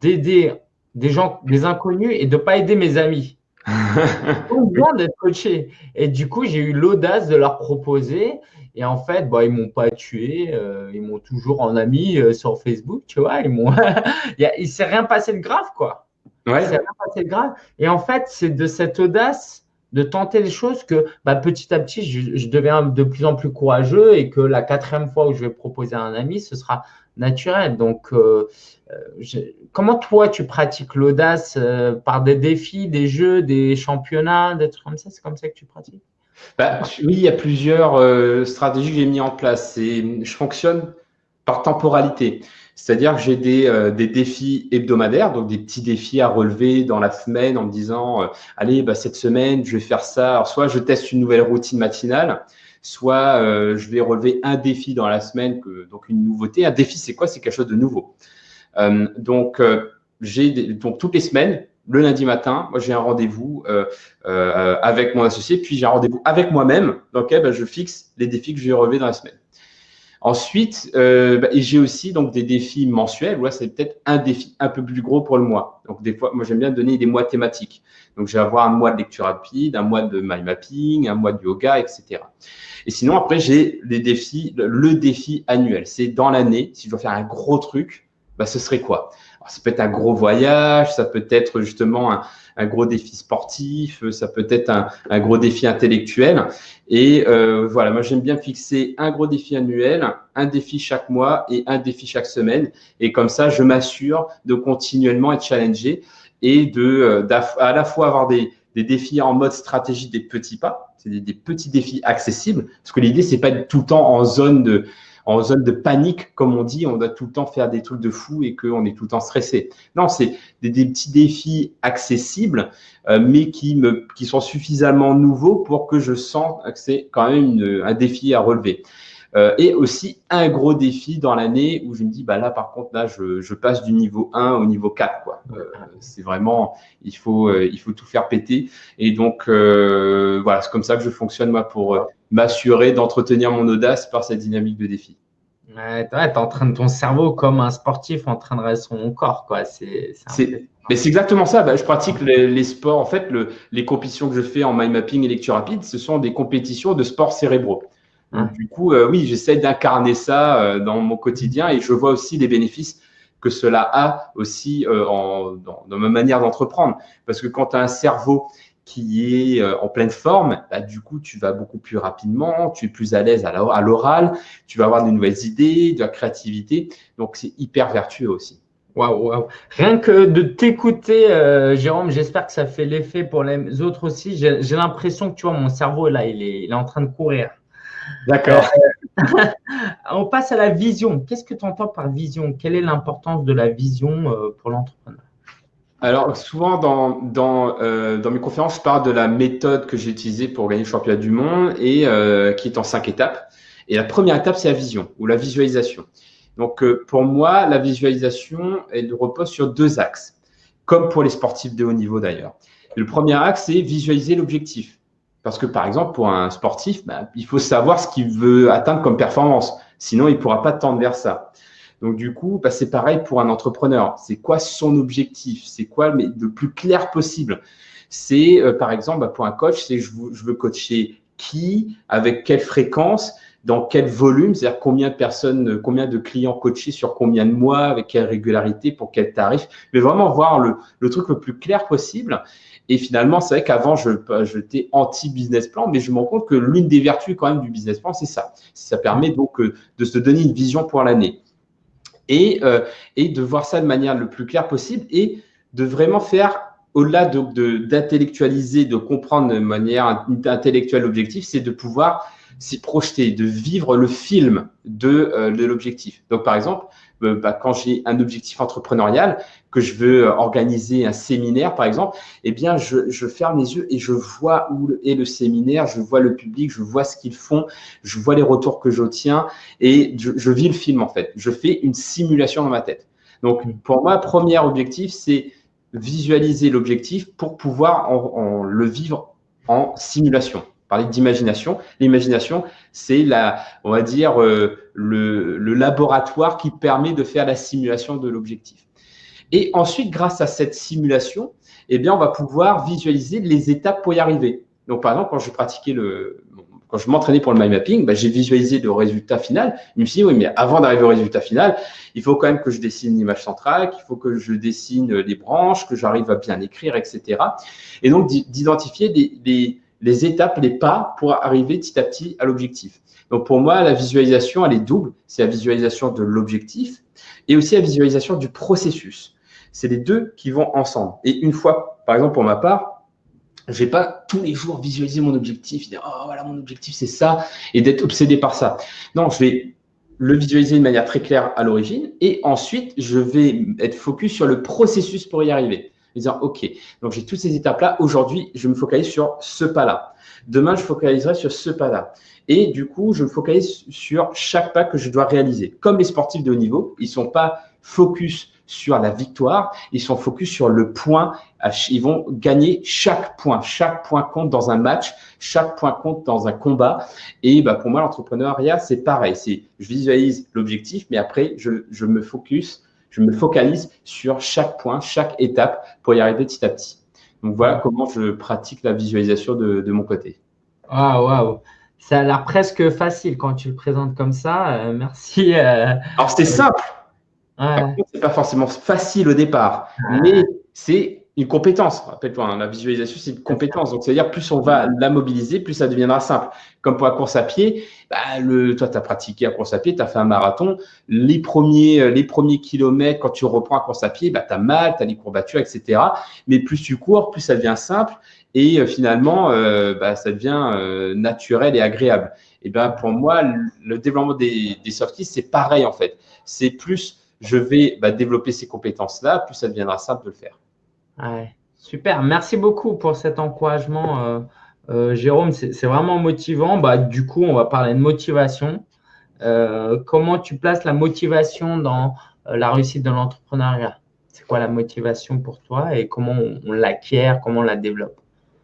d'aider des gens, des inconnus et de pas aider mes amis. Besoin d'être coaché. Et du coup, j'ai eu l'audace de leur proposer. Et en fait, bah, ils m'ont pas tué. Euh, ils m'ont toujours en ami euh, sur Facebook, tu vois. Ils m'ont. il s'est rien passé de grave, quoi. Ouais. Il s'est rien passé de grave. Et en fait, c'est de cette audace de tenter les choses que bah, petit à petit, je, deviens de plus en plus courageux et que la quatrième fois où je vais proposer à un ami, ce sera naturel. Donc, euh, euh, comment toi, tu pratiques l'audace euh, par des défis, des jeux, des championnats, des trucs comme ça? C'est comme ça que tu pratiques? Bah, Oui, il y a plusieurs stratégies que j'ai mis en place. Et je fonctionne par temporalité. C'est-à-dire que j'ai des, des, défis hebdomadaires, donc des petits défis à relever dans la semaine en me disant, allez, bah, cette semaine, je vais faire ça. Alors, soit je teste une nouvelle routine matinale, soit euh, je vais relever un défi dans la semaine, que, donc une nouveauté. Un défi, c'est quoi? C'est quelque chose de nouveau. donc, j'ai donc toutes les semaines, le lundi matin, moi j'ai un rendez-vous avec mon associé, puis j'ai un rendez-vous avec moi-même. Donc, bah, je fixe les défis que je vais relever dans la semaine. Ensuite, euh, bah, j'ai aussi donc des défis mensuels. Ouais, c'est peut-être un défi un peu plus gros pour le mois. Donc des fois, moi j'aime bien donner des mois thématiques. Donc je vais avoir un mois de lecture rapide, un mois de mind mapping, un mois de yoga, etc. Et sinon après j'ai les défis, le défi annuel. C'est dans l'année. Si je dois faire un gros truc, bah, ce serait quoi? Alors, Ça peut être un gros voyage, ça peut être justement un, gros défi sportif, ça peut être un, gros défi intellectuel. Et euh, voilà, moi j'aime bien fixer un gros défi annuel, un défi chaque mois et un défi chaque semaine. Et comme ça, je m'assure de continuellement être challengé et de euh, à la fois avoir des, des défis en mode stratégie des petits pas, c'est des, petits défis accessibles. Parce que l'idée, c'est pas tout le temps en zone de en zone de panique, comme on dit, on doit tout le temps faire des trucs de fou et qu'on est tout le temps stressé. Non, c'est des, petits défis accessibles, euh, mais qui, me, qui sont suffisamment nouveaux pour que je sente que c'est quand même un défi à relever. Euh, et aussi un gros défi dans l'année où je me dis, bah là, par contre, là, je, je passe du niveau 1 au niveau 4. Quoi. Euh, c'est vraiment, il faut, euh, il faut tout faire péter. Et donc, euh, voilà, c'est comme ça que je fonctionne, moi, pour euh, m'assurer d'entretenir mon audace par cette dynamique de défi. Ouais, tu es en train de ton cerveau comme un sportif entraînerait son corps. Quoi. C'est, mais c'est exactement ça. Bah, je pratique les, les, sports. En fait, le, les compétitions que je fais en mind mapping et lecture rapide, ce sont des compétitions de sports cérébraux. Donc, du coup, euh, oui, j'essaie d'incarner ça euh, dans mon quotidien et je vois aussi les bénéfices que cela a aussi euh, en, dans, dans, ma manière d'entreprendre. Parce que quand tu as un cerveau qui est en pleine forme, bah, du coup, tu vas beaucoup plus rapidement, tu es plus à l'aise à l'oral, tu vas avoir de nouvelles idées, de la créativité. Donc, c'est hyper vertueux aussi. Waouh, waouh. Rien que de t'écouter, euh, Jérôme, j'espère que ça fait l'effet pour les autres aussi. J'ai l'impression que tu vois, mon cerveau, là, il est, il est en train de courir. D'accord. Euh, on passe à la vision. Qu'est-ce que tu entends par vision? Quelle est l'importance de la vision euh, pour l'entrepreneur? Alors, souvent dans, dans, euh, dans, mes conférences, je parle de la méthode que j'ai utilisée pour gagner le championnat du monde et euh, qui est en cinq étapes. Et la première étape, c'est la vision ou la visualisation. Donc, euh, pour moi, la visualisation, elle repose sur deux axes, comme pour les sportifs de haut niveau d'ailleurs. Le premier axe, c'est visualiser l'objectif. Parce que par exemple, pour un sportif, bah, il faut savoir ce qu'il veut atteindre comme performance. Sinon, il ne pourra pas tendre vers ça. Donc du coup, bah, c'est pareil pour un entrepreneur. C'est quoi son objectif? C'est quoi le plus clair possible? C'est euh, par exemple bah, pour un coach, c'est je, je veux coacher qui, avec quelle fréquence, dans quel volume, c'est-à-dire combien de personnes, combien de clients coachés sur combien de mois, avec quelle régularité, pour quel tarif, mais vraiment voir le, le truc le plus clair possible. Et finalement, c'est vrai qu'avant, je j'étais anti-business plan, mais je me rends compte que l'une des vertus quand même du business plan, c'est ça. Ça permet donc euh, de se donner une vision pour l'année. Et, euh, et de voir ça de manière le plus claire possible et de vraiment faire, au-delà d'intellectualiser, de, comprendre de manière intellectuelle l'objectif, c'est de pouvoir s'y projeter, de vivre le film de, euh, l'objectif. Donc, par exemple, bah, quand j'ai un objectif entrepreneurial, que je veux euh, organiser un séminaire, par exemple, eh bien, je, ferme les yeux et je vois où est le séminaire, je vois le public, je vois ce qu'ils font, je vois les retours que j'obtiens et je, vis le film, en fait. Je fais une simulation dans ma tête. Donc, pour moi, premier objectif, c'est visualiser l'objectif pour pouvoir le vivre en simulation parler d'imagination. L'imagination, c'est la, on va dire, euh, le, le, laboratoire qui permet de faire la simulation de l'objectif. Et ensuite, grâce à cette simulation, eh bien, on va pouvoir visualiser les étapes pour y arriver. Donc, par exemple, quand je pratiquais le, quand je m'entraînais pour le mind mapping, bah, j'ai visualisé le résultat final. Je me suis dit, oui, mais avant d'arriver au résultat final, il faut quand même que je dessine l'image centrale, qu'il faut que je dessine les branches, que j'arrive à bien écrire, etc. Et donc, d'identifier les, les étapes, les pas pour arriver petit à petit à l'objectif. Donc, pour moi, la visualisation, elle est double. C'est la visualisation de l'objectif et aussi la visualisation du processus. C'est les deux qui vont ensemble. Et une fois, par exemple, pour ma part, je vais pas tous les jours visualiser mon objectif, dire oh voilà mon objectif c'est ça et d'être obsédé par ça. Non, je vais le visualiser de manière très claire à l'origine et ensuite je vais être focus sur le processus pour y arriver. Dire ok, donc j'ai toutes ces étapes là. Aujourd'hui, je me focalise sur ce pas là. Demain, je focaliserai sur ce pas là. Et du coup, je me focalise sur chaque pas que je dois réaliser. Comme les sportifs de haut niveau, ils sont pas focus sur la victoire, ils sont focus sur le point. Ils vont gagner chaque point. Chaque point compte dans un match, chaque point compte dans un combat. Et bah, pour moi, l'entrepreneuriat, c'est pareil. Je visualise l'objectif, mais après, je, je me focus, je me focalise sur chaque point, chaque étape pour y arriver petit à petit. Donc voilà comment je pratique la visualisation de, de mon côté. Ah, waouh! Ça a l'air presque facile quand tu le présentes comme ça. Euh, merci. Euh, Alors, c'était simple. Ouais. C'est pas forcément facile au départ, mais c'est une compétence. Rappelle-toi, hein, la visualisation, c'est une compétence. Donc, c'est-à-dire, plus on va la mobiliser, plus ça deviendra simple. Comme pour la course à pied, bah, le, toi, tu as pratiqué la course à pied, tu as fait un marathon. Les premiers, euh, les premiers kilomètres, quand tu reprends la course à pied, bah, tu as mal, tu as des courbatures, etc. Mais plus tu cours, plus ça devient simple. Et euh, finalement, euh, bah, ça devient euh, naturel et agréable. Et ben pour moi, le développement des, des soft skills, c'est pareil en fait. C'est plus je vais bah, développer ces compétences-là, plus ça deviendra simple de le faire. Ouais, super, merci beaucoup pour cet encouragement, euh, Jérôme. C'est vraiment motivant. Bah, du coup, on va parler de motivation. Euh, comment tu places la motivation dans la réussite de l'entrepreneuriat? C'est quoi la motivation pour toi et comment on, l'acquiert, comment on la développe?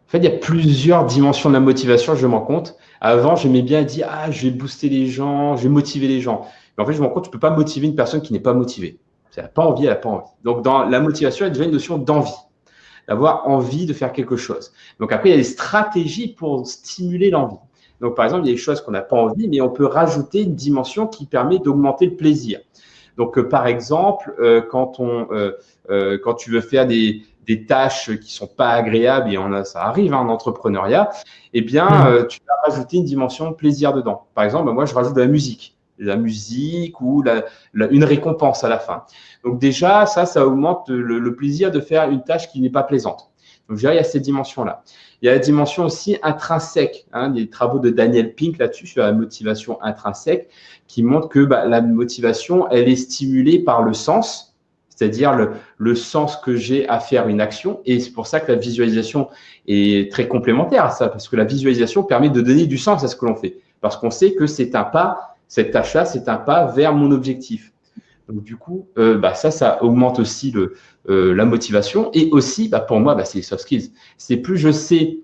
En fait, il y a plusieurs dimensions de la motivation, je me rends compte. Avant, j'aimais bien dire, ah, je vais booster les gens, je vais motiver les gens. Mais en fait, je me compte, tu ne peux pas motiver une personne qui n'est pas motivée. Elle n'a pas envie, elle n'a pas envie. Donc, dans la motivation, a déjà une notion d'envie, d'avoir envie de faire quelque chose. Donc, après, il y a des stratégies pour stimuler l'envie. Donc, par exemple, il y a des choses qu'on n'a pas envie, mais on peut rajouter une dimension qui permet d'augmenter le plaisir. Donc, euh, par exemple, euh, quand, on, euh, quand tu veux faire des, des tâches qui sont pas agréables et on a, ça arrive hein, en entrepreneuriat, eh bien, mm. euh, tu vas rajouter une dimension de plaisir dedans. Par exemple, moi, je rajoute de la musique, la musique ou la, une récompense à la fin. Donc déjà, ça, ça augmente le, plaisir de faire une tâche qui n'est pas plaisante. Donc, il y a cette dimension-là. Il y a la dimension aussi intrinsèque, hein, des travaux de Daniel Pink là-dessus, sur la motivation intrinsèque, qui montre que bah, la motivation, elle est stimulée par le sens, c'est-à-dire le, le, sens que j'ai à faire une action. Et c'est pour ça que la visualisation est très complémentaire à ça, parce que la visualisation permet de donner du sens à ce que l'on fait, parce qu'on sait que c'est un pas, cette tâche-là, c'est un pas vers mon objectif. Donc du coup, euh, bah, ça, ça augmente aussi le, euh, la motivation. Et aussi, bah, pour moi, bah, c'est les soft skills. C'est plus je sais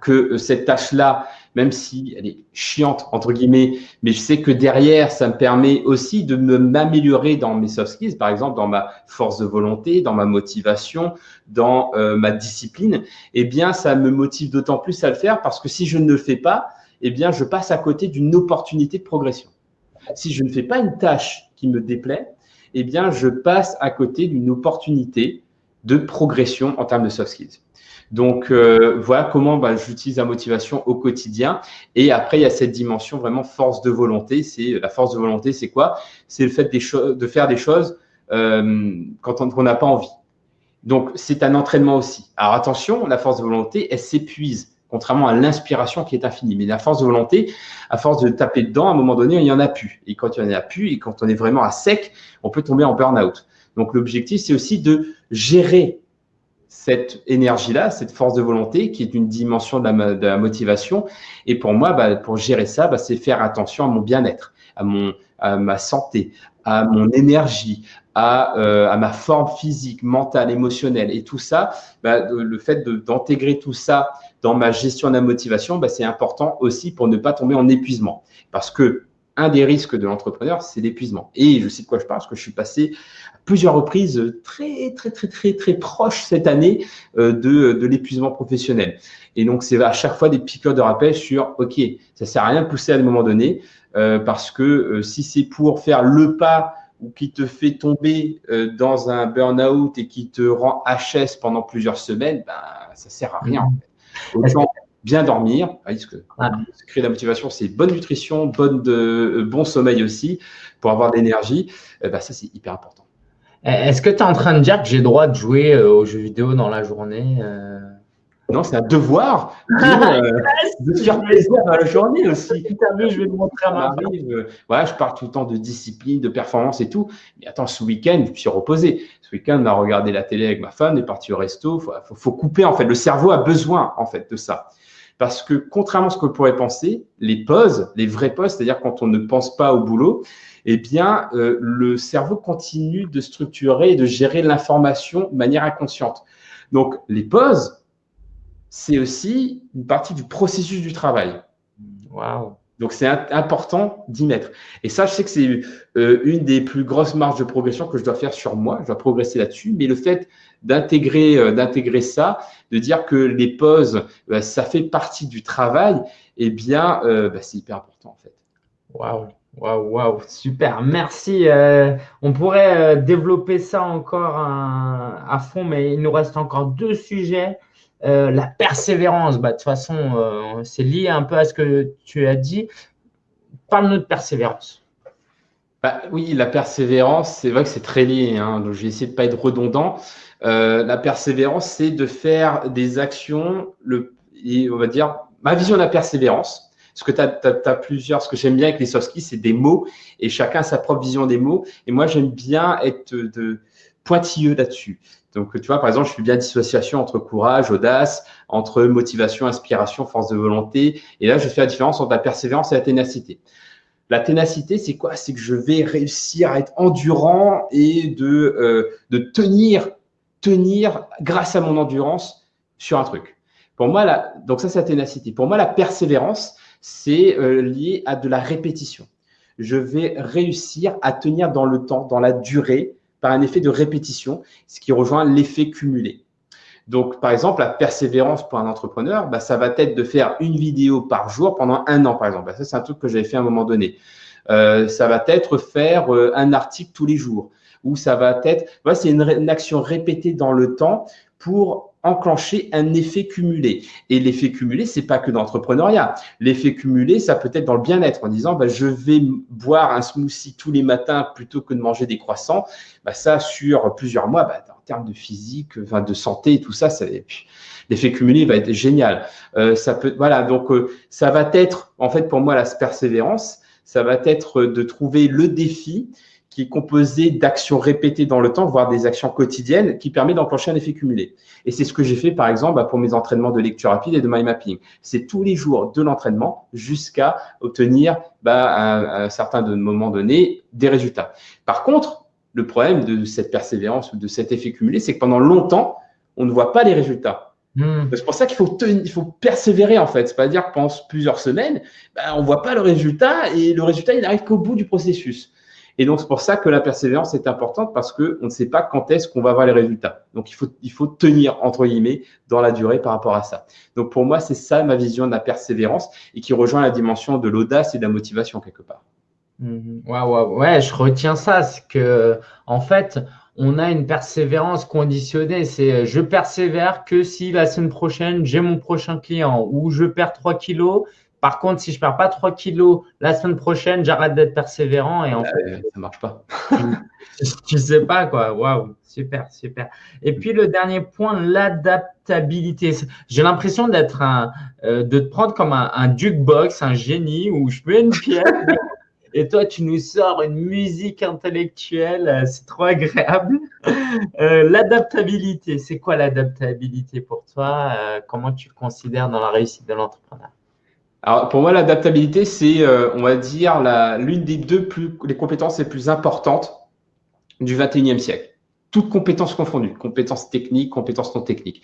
que euh, cette tâche-là, même si elle est chiante, entre guillemets, mais je sais que derrière, ça me permet aussi de m'améliorer dans mes soft skills, par exemple, dans ma force de volonté, dans ma motivation, dans euh, ma discipline, eh bien, ça me motive d'autant plus à le faire parce que si je ne le fais pas, eh bien, je passe à côté d'une opportunité de progression. Si je ne fais pas une tâche qui me déplaît, eh bien, je passe à côté d'une opportunité de progression en termes de soft skills. Donc euh, voilà comment bah, j'utilise la motivation au quotidien. Et après, il y a cette dimension vraiment force de volonté. C'est la force de volonté, c'est quoi? C'est le fait de faire des choses euh, quand on n'a pas envie. Donc c'est un entraînement aussi. Alors attention, la force de volonté, elle s'épuise contrairement à l'inspiration qui est infinie. Mais la force de volonté, à force de taper dedans, à un moment donné, il n'y en a plus. Et quand il n'y en a plus, et quand on est vraiment à sec, on peut tomber en burn-out. Donc l'objectif, c'est aussi de gérer cette énergie-là, cette force de volonté qui est une dimension de la, motivation. Et pour moi, bah, pour gérer ça, bah, c'est faire attention à mon bien-être, à, mon, à ma santé, à mon énergie, à, euh, à ma forme physique, mentale, émotionnelle. Et tout ça, bah, le fait d'intégrer tout ça dans ma gestion de la motivation, bah, c'est important aussi pour ne pas tomber en épuisement. Parce que un des risques de l'entrepreneur, c'est l'épuisement. Et je sais de quoi je parle, parce que je suis passé à plusieurs reprises très, très, très, très, très proche cette année euh, de, de l'épuisement professionnel. Et donc, c'est à chaque fois des piqûres de rappel sur, OK, ça sert à rien de pousser à un moment donné, euh, parce que euh, si c'est pour faire le pas ou qui te fait tomber dans un burn-out et qui te rend HS pendant plusieurs semaines, ben, ça sert à rien. En fait bien dormir, parce que ah. créer la motivation, c'est bonne nutrition, bonne de, euh, bon sommeil aussi, pour avoir de l'énergie. Euh, bah, ça, c'est hyper important. Eh, est-ce que tu es en train de dire que j'ai le droit de jouer euh, aux jeux vidéo dans la journée Non, c'est un devoir de, faire plaisir dans la journée aussi. je vais te montrer à ma ouais, Je parle tout le temps de discipline, de performance et tout. Mais attends, ce week-end, je me suis reposé. Ce week-end, on a regardé la télé avec ma femme, on est parti au resto. Il faut, faut, couper, en fait. Le cerveau a besoin, en fait, de ça. Parce que contrairement à ce qu'on pourrait penser, les pauses, les vraies pauses, c'est-à-dire quand on ne pense pas au boulot, eh bien, euh, le cerveau continue de structurer et de gérer l'information de manière inconsciente. Donc, les pauses, c'est aussi une partie du processus du travail. Waouh donc, c'est important d'y mettre. Et ça, je sais que c'est euh, une des plus grosses marges de progression que je dois faire sur moi. Je dois progresser là-dessus. Mais le fait d'intégrer euh, d'intégrer ça, de dire que les pauses, bah, ça fait partie du travail, eh bien, euh, bah, c'est hyper important en fait. Waouh, waouh, waouh, super. Merci. on pourrait développer ça encore à fond, mais il nous reste encore deux sujets. Euh, la persévérance, bah, de toute façon, euh, c'est lié un peu à ce que tu as dit. Parle-nous de persévérance. Bah, oui, la persévérance, c'est vrai que c'est très lié. Hein, donc, essayer de ne pas être redondant. Euh, la persévérance, c'est de faire des actions, on va dire, ma vision de la persévérance. Ce que que j'aime bien avec les soft c'est des mots et chacun a sa propre vision des mots. Et moi, j'aime bien être de, pointilleux là-dessus. Donc, tu vois, par exemple, je fais bien dissociation entre courage, audace, entre motivation, inspiration, force de volonté. Et là, je fais la différence entre la persévérance et la ténacité. La ténacité, c'est quoi? C'est que je vais réussir à être endurant et de, euh, de tenir, tenir grâce à mon endurance sur un truc. Pour moi, la, donc ça, c'est la ténacité. Pour moi, la persévérance, c'est euh, lié à de la répétition. Je vais réussir à tenir dans le temps, dans la durée, par un effet de répétition, ce qui rejoint l'effet cumulé. Donc, par exemple, la persévérance pour un entrepreneur, bah, ça va être de faire une vidéo par jour pendant un an, par exemple. Bah, ça, c'est un truc que j'avais fait à un moment donné. Euh, ça va être faire euh, un article tous les jours. Ou ça va être, voilà, c'est une, action répétée dans le temps pour enclencher un effet cumulé. Et l'effet cumulé, c'est pas que d'entrepreneuriat. L'effet cumulé, ça peut être dans le bien-être en disant, bah, je vais boire un smoothie tous les matins plutôt que de manger des croissants. Bah, ça, sur plusieurs mois, bah, en termes de physique, de santé tout ça, ça l'effet cumulé va être génial. Euh, ça peut, voilà, donc euh, ça va être, en fait, pour moi, la persévérance, ça va être de trouver le défi qui est composé d'actions répétées dans le temps, voire des actions quotidiennes, qui permet d'enclencher un effet cumulé. Et c'est ce que j'ai fait, par exemple, bah, pour mes entraînements de lecture rapide et de mind mapping. C'est tous les jours de l'entraînement jusqu'à obtenir, bah, à, un certain moment donné, des résultats. Par contre, le problème de cette persévérance ou de cet effet cumulé, c'est que pendant longtemps, on ne voit pas les résultats. Hmm. C'est pour ça qu'il faut, persévérer en fait. C'est-à-dire que pendant plusieurs semaines, bah, on ne voit pas le résultat et le résultat, il n'arrive qu'au bout du processus. Et donc, c'est pour ça que la persévérance est importante parce qu'on ne sait pas quand est-ce qu'on va voir les résultats. Donc, il faut, il faut tenir, entre guillemets, dans la durée par rapport à ça. Donc, pour moi, c'est ça ma vision de la persévérance et qui rejoint la dimension de l'audace et de la motivation quelque part. Mmh. Ouais, je retiens ça. C'est que, en fait, on a une persévérance conditionnée. C'est je persévère que si la semaine prochaine, j'ai mon prochain client ou je perds 3 kilos par contre, si je perds pas 3 kilos la semaine prochaine, j'arrête d'être persévérant et en fait, ça marche pas. tu sais pas quoi. Waouh, super, super. Et puis le dernier point, l'adaptabilité. J'ai l'impression d'être un, euh, de te prendre comme un, un jukebox, un génie où je mets une pièce. et toi, tu nous sors une musique intellectuelle, c'est trop agréable. Euh, l'adaptabilité, c'est quoi l'adaptabilité pour toi euh, Comment tu considères dans la réussite de l'entrepreneur? Alors pour moi, l'adaptabilité, c'est, euh, on va dire, l'une des deux plus, les compétences les plus importantes du 21e siècle. toutes compétences confondues, compétences techniques, compétences non techniques.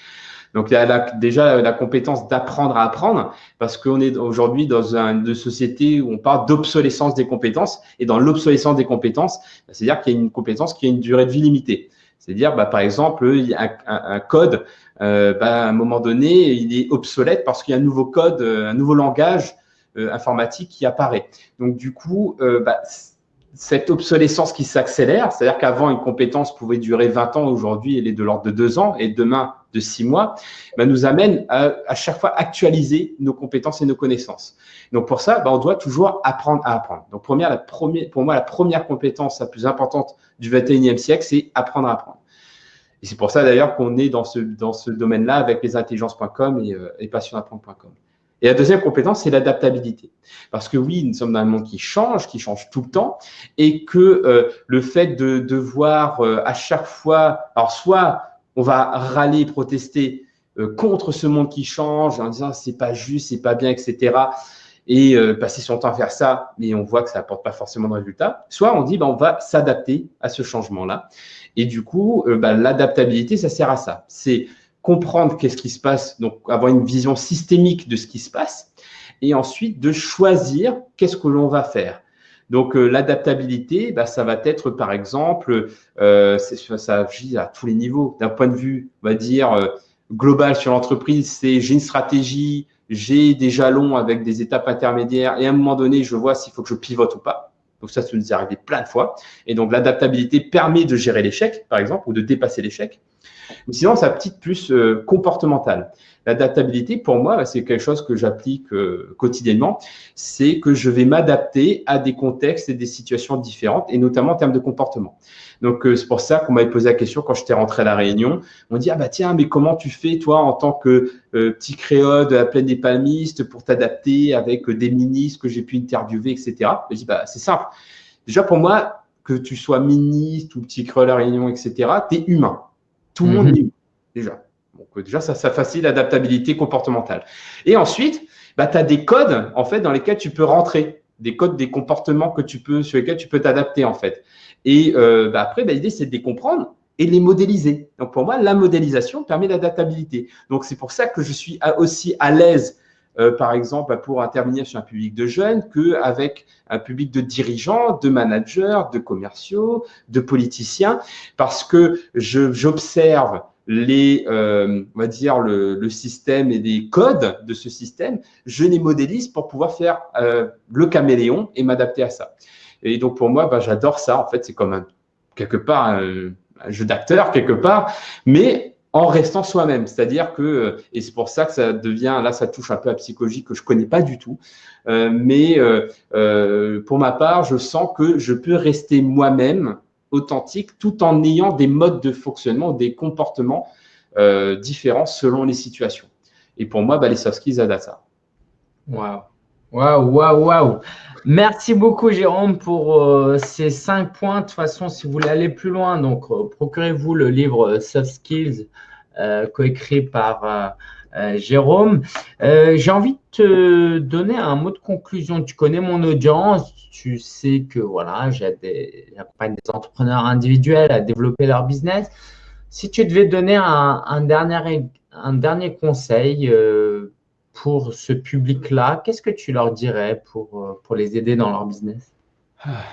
Donc, il y a déjà la compétence d'apprendre à apprendre, parce qu'on est aujourd'hui dans une société où on parle d'obsolescence des compétences. Et dans l'obsolescence des compétences, c'est-à-dire qu'il y a une compétence qui a une durée de vie limitée. C'est-à-dire, bah, par exemple, a un, code, euh, bah, à un moment donné, il est obsolète parce qu'il y a un nouveau code, euh, un nouveau langage euh, informatique qui apparaît. Donc, du coup, bah, cette obsolescence qui s'accélère, c'est-à-dire qu'avant, une compétence pouvait durer 20 ans, aujourd'hui, elle est de l'ordre de 2 ans et demain de 6 mois, bah, nous amène à, à, chaque fois actualiser nos compétences et nos connaissances. Donc, pour ça, bah, on doit toujours apprendre à apprendre. Donc, première, la première, pour moi, la première compétence la plus importante du 21e siècle, c'est apprendre à apprendre. Et c'est pour ça, d'ailleurs, qu'on est dans ce, dans ce domaine-là avec les intelligences.com et, euh, et passionapprendre.com. Et la deuxième compétence, c'est l'adaptabilité. Parce que oui, nous sommes dans un monde qui change, qui change tout le temps, et que euh, le fait de devoir euh, à chaque fois, alors soit on va râler, protester euh, contre ce monde qui change en disant c'est pas juste, c'est pas bien, etc. Et euh, passer son temps à faire ça, mais on voit que ça apporte pas forcément de résultats. Soit on dit ben, on va s'adapter à ce changement-là. Et du coup, euh, ben, l'adaptabilité, ça sert à ça. C'est comprendre qu'est-ce qui se passe, donc avoir une vision systémique de ce qui se passe, et ensuite de choisir qu'est-ce que l'on va faire. Donc euh, l'adaptabilité, bah, ça va être par exemple, euh, ça agit à tous les niveaux. D'un point de vue, on va dire euh, global sur l'entreprise, c'est j'ai une stratégie, j'ai des jalons avec des étapes intermédiaires, et à un moment donné, je vois s'il faut que je pivote ou pas. Donc ça, ça nous est arrivé plein de fois. Et donc l'adaptabilité permet de gérer l'échec, par exemple, ou de dépasser l'échec. Mais sinon, ça petite plus euh, comportementale. L'adaptabilité, pour moi, c'est quelque chose que j'applique euh, quotidiennement. C'est que je vais m'adapter à des contextes et des situations différentes, et notamment en termes de comportement. Donc, euh, c'est pour ça qu'on m'avait posé la question quand j'étais rentré à la Réunion. On dit, ah bah tiens, mais comment tu fais, toi, en tant que petit créole de la plaine des palmistes, pour t'adapter avec des ministres que j'ai pu interviewer, etc. Je dis, bah c'est simple. Déjà, pour moi, que tu sois ministre ou petit créole à la Réunion, etc., tu es humain. Tout le monde mhm. déjà. Donc, euh, déjà, ça, ça facilite l'adaptabilité comportementale. Et ensuite, bah, tu as des codes en fait dans lesquels tu peux rentrer, des codes, des comportements que tu peux, sur lesquels tu peux t'adapter en fait. Et euh, bah, après, bah, l'idée, c'est de les comprendre et les modéliser. Donc pour moi, la modélisation permet l'adaptabilité. Donc c'est pour ça que je suis aussi à l'aise, euh, par exemple, pour intervenir sur un public de jeunes qu'avec un public de dirigeants, de managers, de commerciaux, de politiciens, parce que j'observe les, euh, on va dire le, le, système et les codes de ce système, je les modélise pour pouvoir faire euh, le caméléon et m'adapter à ça. Et donc pour moi, bah, j'adore ça. En fait, c'est comme un, quelque part un jeu d'acteur quelque part, mais en restant soi-même. C'est-à-dire que, et c'est pour ça que ça devient, là, ça touche un peu à psychologie que je connais pas du tout, euh, mais euh, euh, pour ma part, je sens que je peux rester moi-même authentique tout en ayant des modes de fonctionnement, des comportements différents selon les situations. Et pour moi, bah, les soft skills ça. Waouh, waouh, waouh, waouh. Merci beaucoup, Jérôme, pour ces cinq points. De toute façon, si vous voulez aller plus loin, donc procurez-vous le livre Soft Skills euh, coécrit par euh, euh, Jérôme. J'ai envie de te donner un mot de conclusion. Tu connais mon audience, tu sais que voilà, j'accompagne des entrepreneurs individuels à développer leur business. Si tu devais donner un dernier conseil pour ce public-là, qu'est-ce que tu leur dirais pour, pour les aider dans leur business? Ah,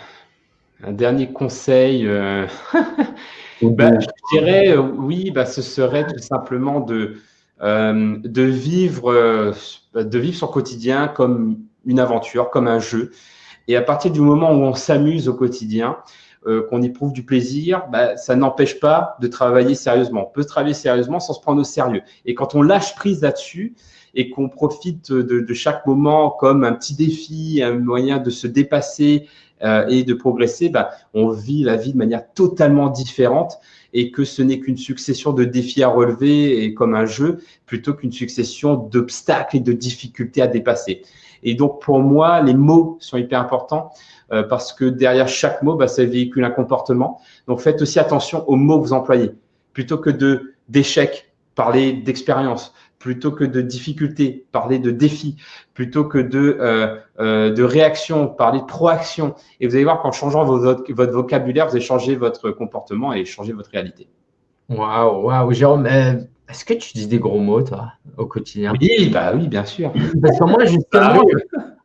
Un dernier conseil, bah, je dirais, euh, oui, bah, ce serait tout simplement de, euh, de, vivre, euh, de vivre son quotidien comme une aventure, comme un jeu. Et à partir du moment où on s'amuse au quotidien, qu'on éprouve du plaisir, bah, ça n'empêche pas de travailler sérieusement. On peut travailler sérieusement sans se prendre au sérieux. Et quand on lâche prise là-dessus et qu'on profite de, chaque moment comme un petit défi, un moyen de se dépasser euh, et de progresser, bah, on vit la vie de manière totalement différente et que ce n'est qu'une succession de défis à relever et comme un jeu plutôt qu'une succession d'obstacles et de difficultés à dépasser. Et donc, pour moi, les mots sont hyper importants euh, parce que derrière chaque mot, bah, ça véhicule un comportement. Donc, faites aussi attention aux mots que vous employez. Plutôt que de d'échecs, parlez d'expérience plutôt que de difficultés, parler de défis, plutôt que de, euh, euh, de réaction, parler de proaction. Et vous allez voir qu'en changeant votre, votre vocabulaire, vous allez changer votre comportement et changer votre réalité. Waouh, waouh, Jérôme, euh, est-ce que tu dis des gros mots, toi, au quotidien? Oui, bah oui, bien sûr. Parce que moi, justement,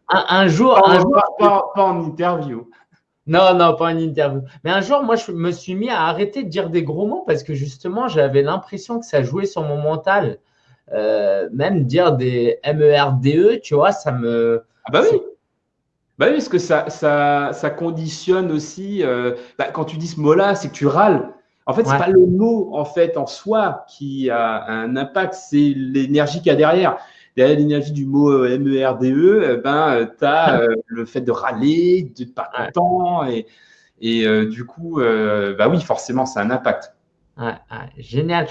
ah un, jour. Pas, un jour pas, pas, en interview. Non, non, pas en interview. Mais un jour, moi, je me suis mis à arrêter de dire des gros mots parce que justement, j'avais l'impression que ça jouait sur mon mental. Euh, même dire des MERDE, e, tu vois, ça me. Ah bah oui. Bah oui, parce que ça, ça, ça conditionne aussi. Euh, bah, quand tu dis ce mot-là, c'est que tu râles. En fait, c'est pas le mot en fait en soi qui a un impact, c'est l'énergie qu'il y a derrière. Derrière l'énergie du mot euh, MERDE, e, eh ben, tu as le fait de râler, de pas content. Et, et du coup, bah oui, forcément, ça a un impact. Ouais, génial.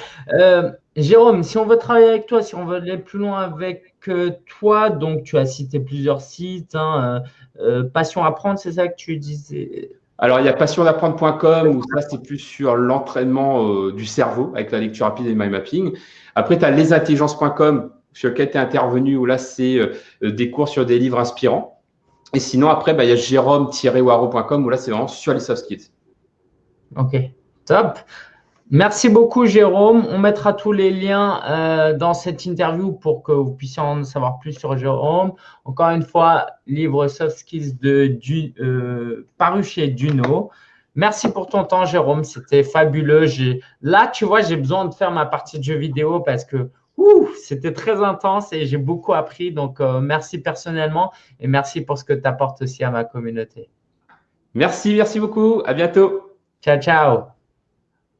Euh, Jérôme, si on veut travailler avec toi, si on veut aller plus loin avec euh, toi, donc tu as cité plusieurs sites, hein, euh, Passion Apprendre, c'est ça que tu disais? Alors, il y a passionapprendre.com où ça, c'est plus sur l'entraînement du cerveau avec la lecture rapide et le mind mapping. Après, tu as lesintelligences.com sur lequel tu es intervenu où là, c'est des cours sur des livres inspirants. Et sinon, après, bah, il y a jérôme-waro.com où là, c'est vraiment sur les soft skills. Ok, top. Merci beaucoup, Jérôme. On mettra tous les liens euh, dans cette interview pour que vous puissiez en savoir plus sur Jérôme. Encore une fois, livre Soft Skills de, du, euh, paru chez Duno. Merci pour ton temps, Jérôme. C'était fabuleux. Là, tu vois, j'ai besoin de faire ma partie de jeu vidéo parce que c'était très intense et j'ai beaucoup appris. Donc, euh, merci personnellement et merci pour ce que tu apportes aussi à ma communauté. Merci, merci beaucoup. À bientôt. Ciao, ciao.